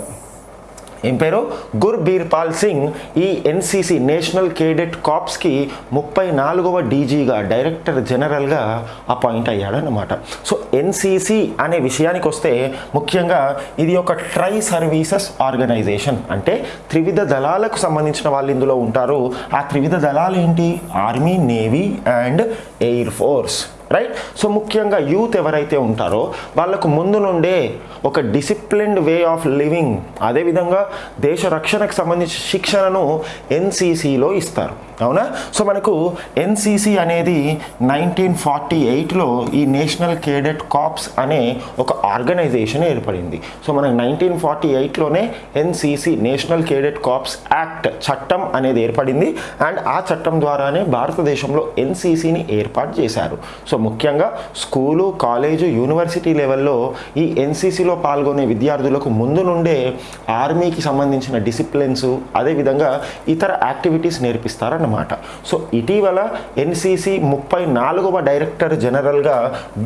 ఏం పేరు? గుర్బీర్పాల్ సింగ్ ఈ ఎన్సీసీ నేషనల్ కేడెట్ కాప్స్కి ముప్పై నాలుగవ డీజీగా డైరెక్టర్ జనరల్గా అపాయింట్ అయ్యాడనమాట సో ఎన్సీసీ అనే విషయానికి వస్తే ముఖ్యంగా ఇది ఒక ట్రై సర్వీసెస్ ఆర్గనైజేషన్. అంటే త్రివిధ దళాలకు సంబంధించిన వాళ్ళు ఇందులో ఉంటారు. ఆ త్రివిధ దళాలు ఏంటి? Army navy and air force. Right? So ముఖ్యంగా యూత్ ఎవరైతే ఉంటారో వాళ్ళకు ముందు నుండే ఒక డిసిప్లిన్డ్ వే ఆఫ్ లివింగ్ అదేవిధంగా దేశ రక్షణకు సంబంధించిన శిక్షణను ఎన్సీసీలో ఇస్తారు. అవునా? సో మనకు ఎన్సీసీ అనేది నైన్టీన్ ఫార్టీ ఎయిట్లో ఈ నేషనల్ కేడెట్ కాప్స్ అనే ఒక ఆర్గనైజేషన్ ఏర్పడింది. సో మనకు nineteen forty ఎయిట్లోనే NCC national cadet corps act చట్టం అనేది ఏర్పడింది. అండ్ ఆ చట్టం ద్వారానే భారతదేశంలో ఎన్సీసీని ఏర్పాటు చేశారు. సో ముఖ్యంగా స్కూలు కాలేజు యూనివర్సిటీ లెవెల్లో ఈ ఎన్సీసీలో పాల్గొనే విద్యార్థులకు ముందు నుండే ఆర్మీకి సంబంధించిన డిసిప్లిన్స్ అదేవిధంగా ఇతర యాక్టివిటీస్ నేర్పిస్తారన్నమాట సో ఇటీవల ఎన్సీసీ ముప్పై నాలుగవ డైరెక్టర్ జనరల్గా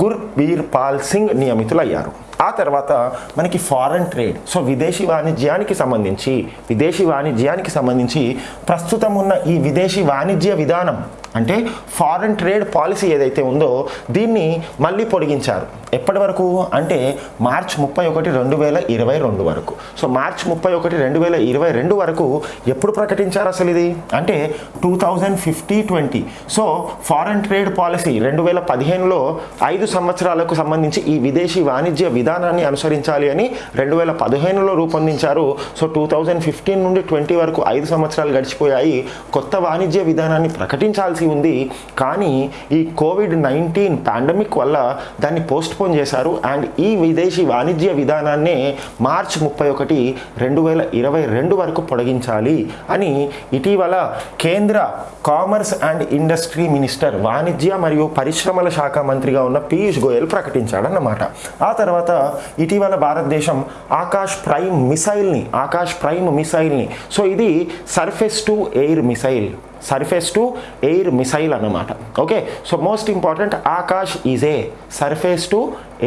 గుర్బీర్ పాల్ సింగ్ నియమితులయ్యారు. ఆ తర్వాత మనకి ఫారెన్ ట్రేడ్ సో విదేశీ వాణిజ్యానికి సంబంధించి విదేశీ వాణిజ్యానికి సంబంధించి ప్రస్తుతం ఉన్న ఈ విదేశీ వాణిజ్య విధానం అంటే ఫారెన్ ట్రేడ్ పాలసీ ఏదైతే ఉందో దీన్ని మళ్ళీ పొడిగించారు. ఎప్పటి వరకు? అంటే మార్చ్ ముప్పై ఒకటి రెండు వేల ఇరవై రెండు వరకు. సో మార్చ్ ముప్పై ఒకటి రెండు వేల ఇరవై రెండు వరకు ఎప్పుడు ప్రకటించారు అసలు ఇది? అంటే two thousand fifty twenty so foreign trade policy రెండు వేల పదిహేనులో ఐదు సంవత్సరాలకు సంబంధించి ఈ విదేశీ వాణిజ్య విధానాన్ని అనుసరించాలి అని రెండు వేల పదిహేనులో రూపొందించారు. సో టూ థౌజండ్ ఫిఫ్టీన్ నుండి ట్వంటీ వరకు ఐదు సంవత్సరాలు గడిచిపోయాయి. కొత్త వాణిజ్య విధానాన్ని ప్రకటించాల్సి ఉంది. కానీ ఈ కోవిడ్ నైన్టీన్ పాండమిక్ వల్ల దాన్ని పోస్ట్ పోన్ చేశారు. అండ్ ఈ విదేశీ వాణిజ్య విధానాన్నే మార్చ్ ముప్పై ఒకటి రెండు వేల ఇరవై రెండు వరకు పొడిగించాలి అని ఇటీవల కేంద్ర కామర్స్ అండ్ ఇండస్ట్రీ మినిస్టర్ వాణిజ్య మరియు పరిశ్రమల శాఖ మంత్రిగా ఉన్న పీయూష్ గోయల్ ప్రకటించాడన్నమాట. ఆ తర్వాత ఇటీవల భారతదేశం ఆకాష్ ప్రైమ్ మిసైల్ని ఆకాష్ ప్రైమ్ మిసైల్ని. సో ఇది surface to air missile. Surface to air missile అన్నమాట. Okay so most important Akash is a surface to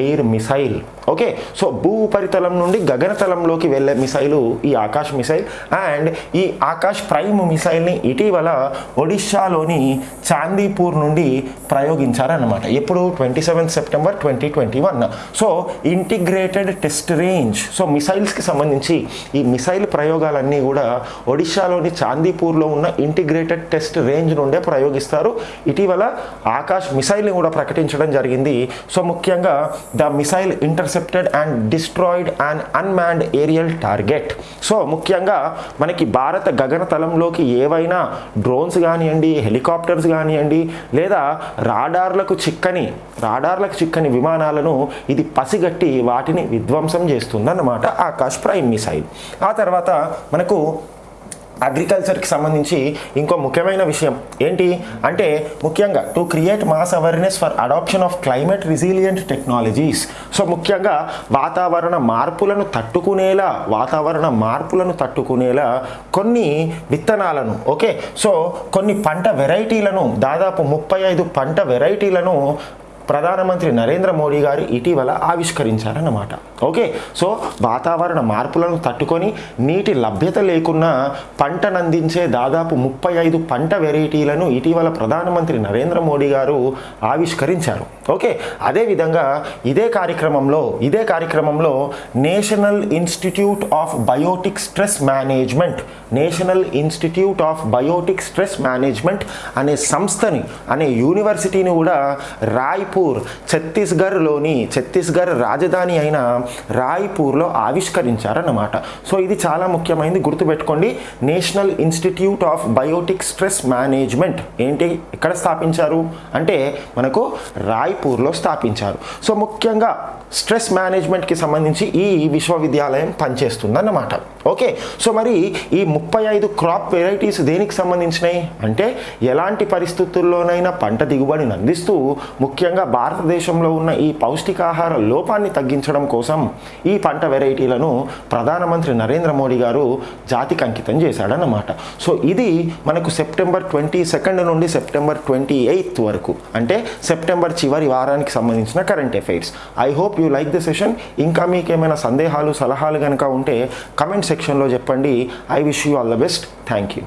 air missile. Okay so భూ ఉపరితలం నుండి గగనతలంలోకి వెళ్ళే మిసైలు ఈ ఆకాష్ మిసైల్ అండ్ ఈ ఆకాష్ ప్రైమ్ మిసైల్ని ఇటీవల ఒడిశాలోని చాందీపూర్ నుండి ప్రయోగించారన్నమాట. ఎప్పుడు? Twenty seventh September twenty twenty one. So integrated test range. So మిసైల్స్కి సంబంధించి ఈ మిసైల్ ప్రయోగాలన్నీ కూడా ఒడిశాలోని చాందీపూర్లో ఉన్న ఇంటిగ్రేటెడ్ టెస్ట్ రేంజ్ నుండే ప్రయోగిస్తారు. ఇటీవల ఆకాష్ మిసైల్ని కూడా ప్రకటించడం జరిగింది. సో ముఖ్యంగా the missile intercepted and destroyed and unmanned aerial target so ముఖ్యంగా మనకి భారత గగనతలంలోకి ఏవైనా డ్రోన్స్ కానివ్వండి హెలికాప్టర్స్ కానివ్వండి లేదా రాడార్లకు చిక్కని రాడార్లకు చిక్కని విమానాలను ఇది పసిగట్టి వాటిని విధ్వంసం చేస్తుందన్నమాట. Akash prime missile. ఆ తర్వాత మనకు అగ్రికల్చర్కి సంబంధించి ఇంకో ముఖ్యమైన విషయం. ఏంటి? అంటే ముఖ్యంగా to create mass awareness for adoption of climate resilient technologies. So ముఖ్యంగా వాతావరణ మార్పులను తట్టుకునేలా వాతావరణ మార్పులను తట్టుకునేలా కొన్ని విత్తనాలను ఓకే? సో కొన్ని పంట వెరైటీలను దాదాపు ముప్పై ఐదు పంట వెరైటీలను ప్రధానమంత్రి నరేంద్ర మోడీ గారు ఇటీవల ఆవిష్కరించారన్నమాట. ఓకే? సో వాతావరణ మార్పులను తట్టుకొని నీటి లభ్యత లేకున్నా పంటనందించే దాదాపు ముప్పై ఐదు పంట వెరైటీలను ఇటీవల ప్రధానమంత్రి నరేంద్ర మోడీ గారు ఆవిష్కరించారు. ఓకే? అదేవిధంగా ఇదే కార్యక్రమంలో ఇదే కార్యక్రమంలో national institute of biotic stress management national institute of biotic stress management అనే సంస్థని అనే యూనివర్సిటీని కూడా రాయ్ రాయ్పూర్ ఛత్తీస్గఢ్లోని ఛత్తీస్గఢ్ రాజధాని అయిన రాయ్పూర్లో ఆవిష్కరించారన్నమాట. సో ఇది చాలా ముఖ్యమైనది గుర్తుపెట్టుకోండి. National institute of biotic stress management. ఏంటి? ఎక్కడ స్థాపించారు? అంటే మనకు రాయ్పూర్లో స్థాపించారు. సో ముఖ్యంగా స్ట్రెస్ మేనేజ్మెంట్కి సంబంధించి ఈ విశ్వవిద్యాలయం పనిచేస్తుందన్నమాట. ఓకే? సో మరి ఈ ముప్పై ఐదు క్రాప్ వెరైటీస్ దేనికి సంబంధించినవి అంటే ఎలాంటి పరిస్థితుల్లోనైనా పంట దిగుబడిని అందిస్తూ ముఖ్యంగా భారతదేశంలో ఉన్న ఈ పౌష్టికాహార లోపాన్ని తగ్గించడం కోసం ఈ పంట వెరైటీలను ప్రధానమంత్రి నరేంద్ర మోడీ గారు జాతికి అంకితం చేశాడన్నమాట. సో ఇది మనకు సెప్టెంబర్ ట్వంటీ సెకండ్ నుండి సెప్టెంబర్ ట్వంటీ ఎయిత్ వరకు అంటే సెప్టెంబర్ చివరి వారానికి సంబంధించిన current affairs. I hope you like the session. ఇంకా మీకు ఏమైనా సందేహాలు సలహాలు కనుక ఉంటే కమెంట్ సెక్షన్లో చెప్పండి. I wish you all the best. Thank you.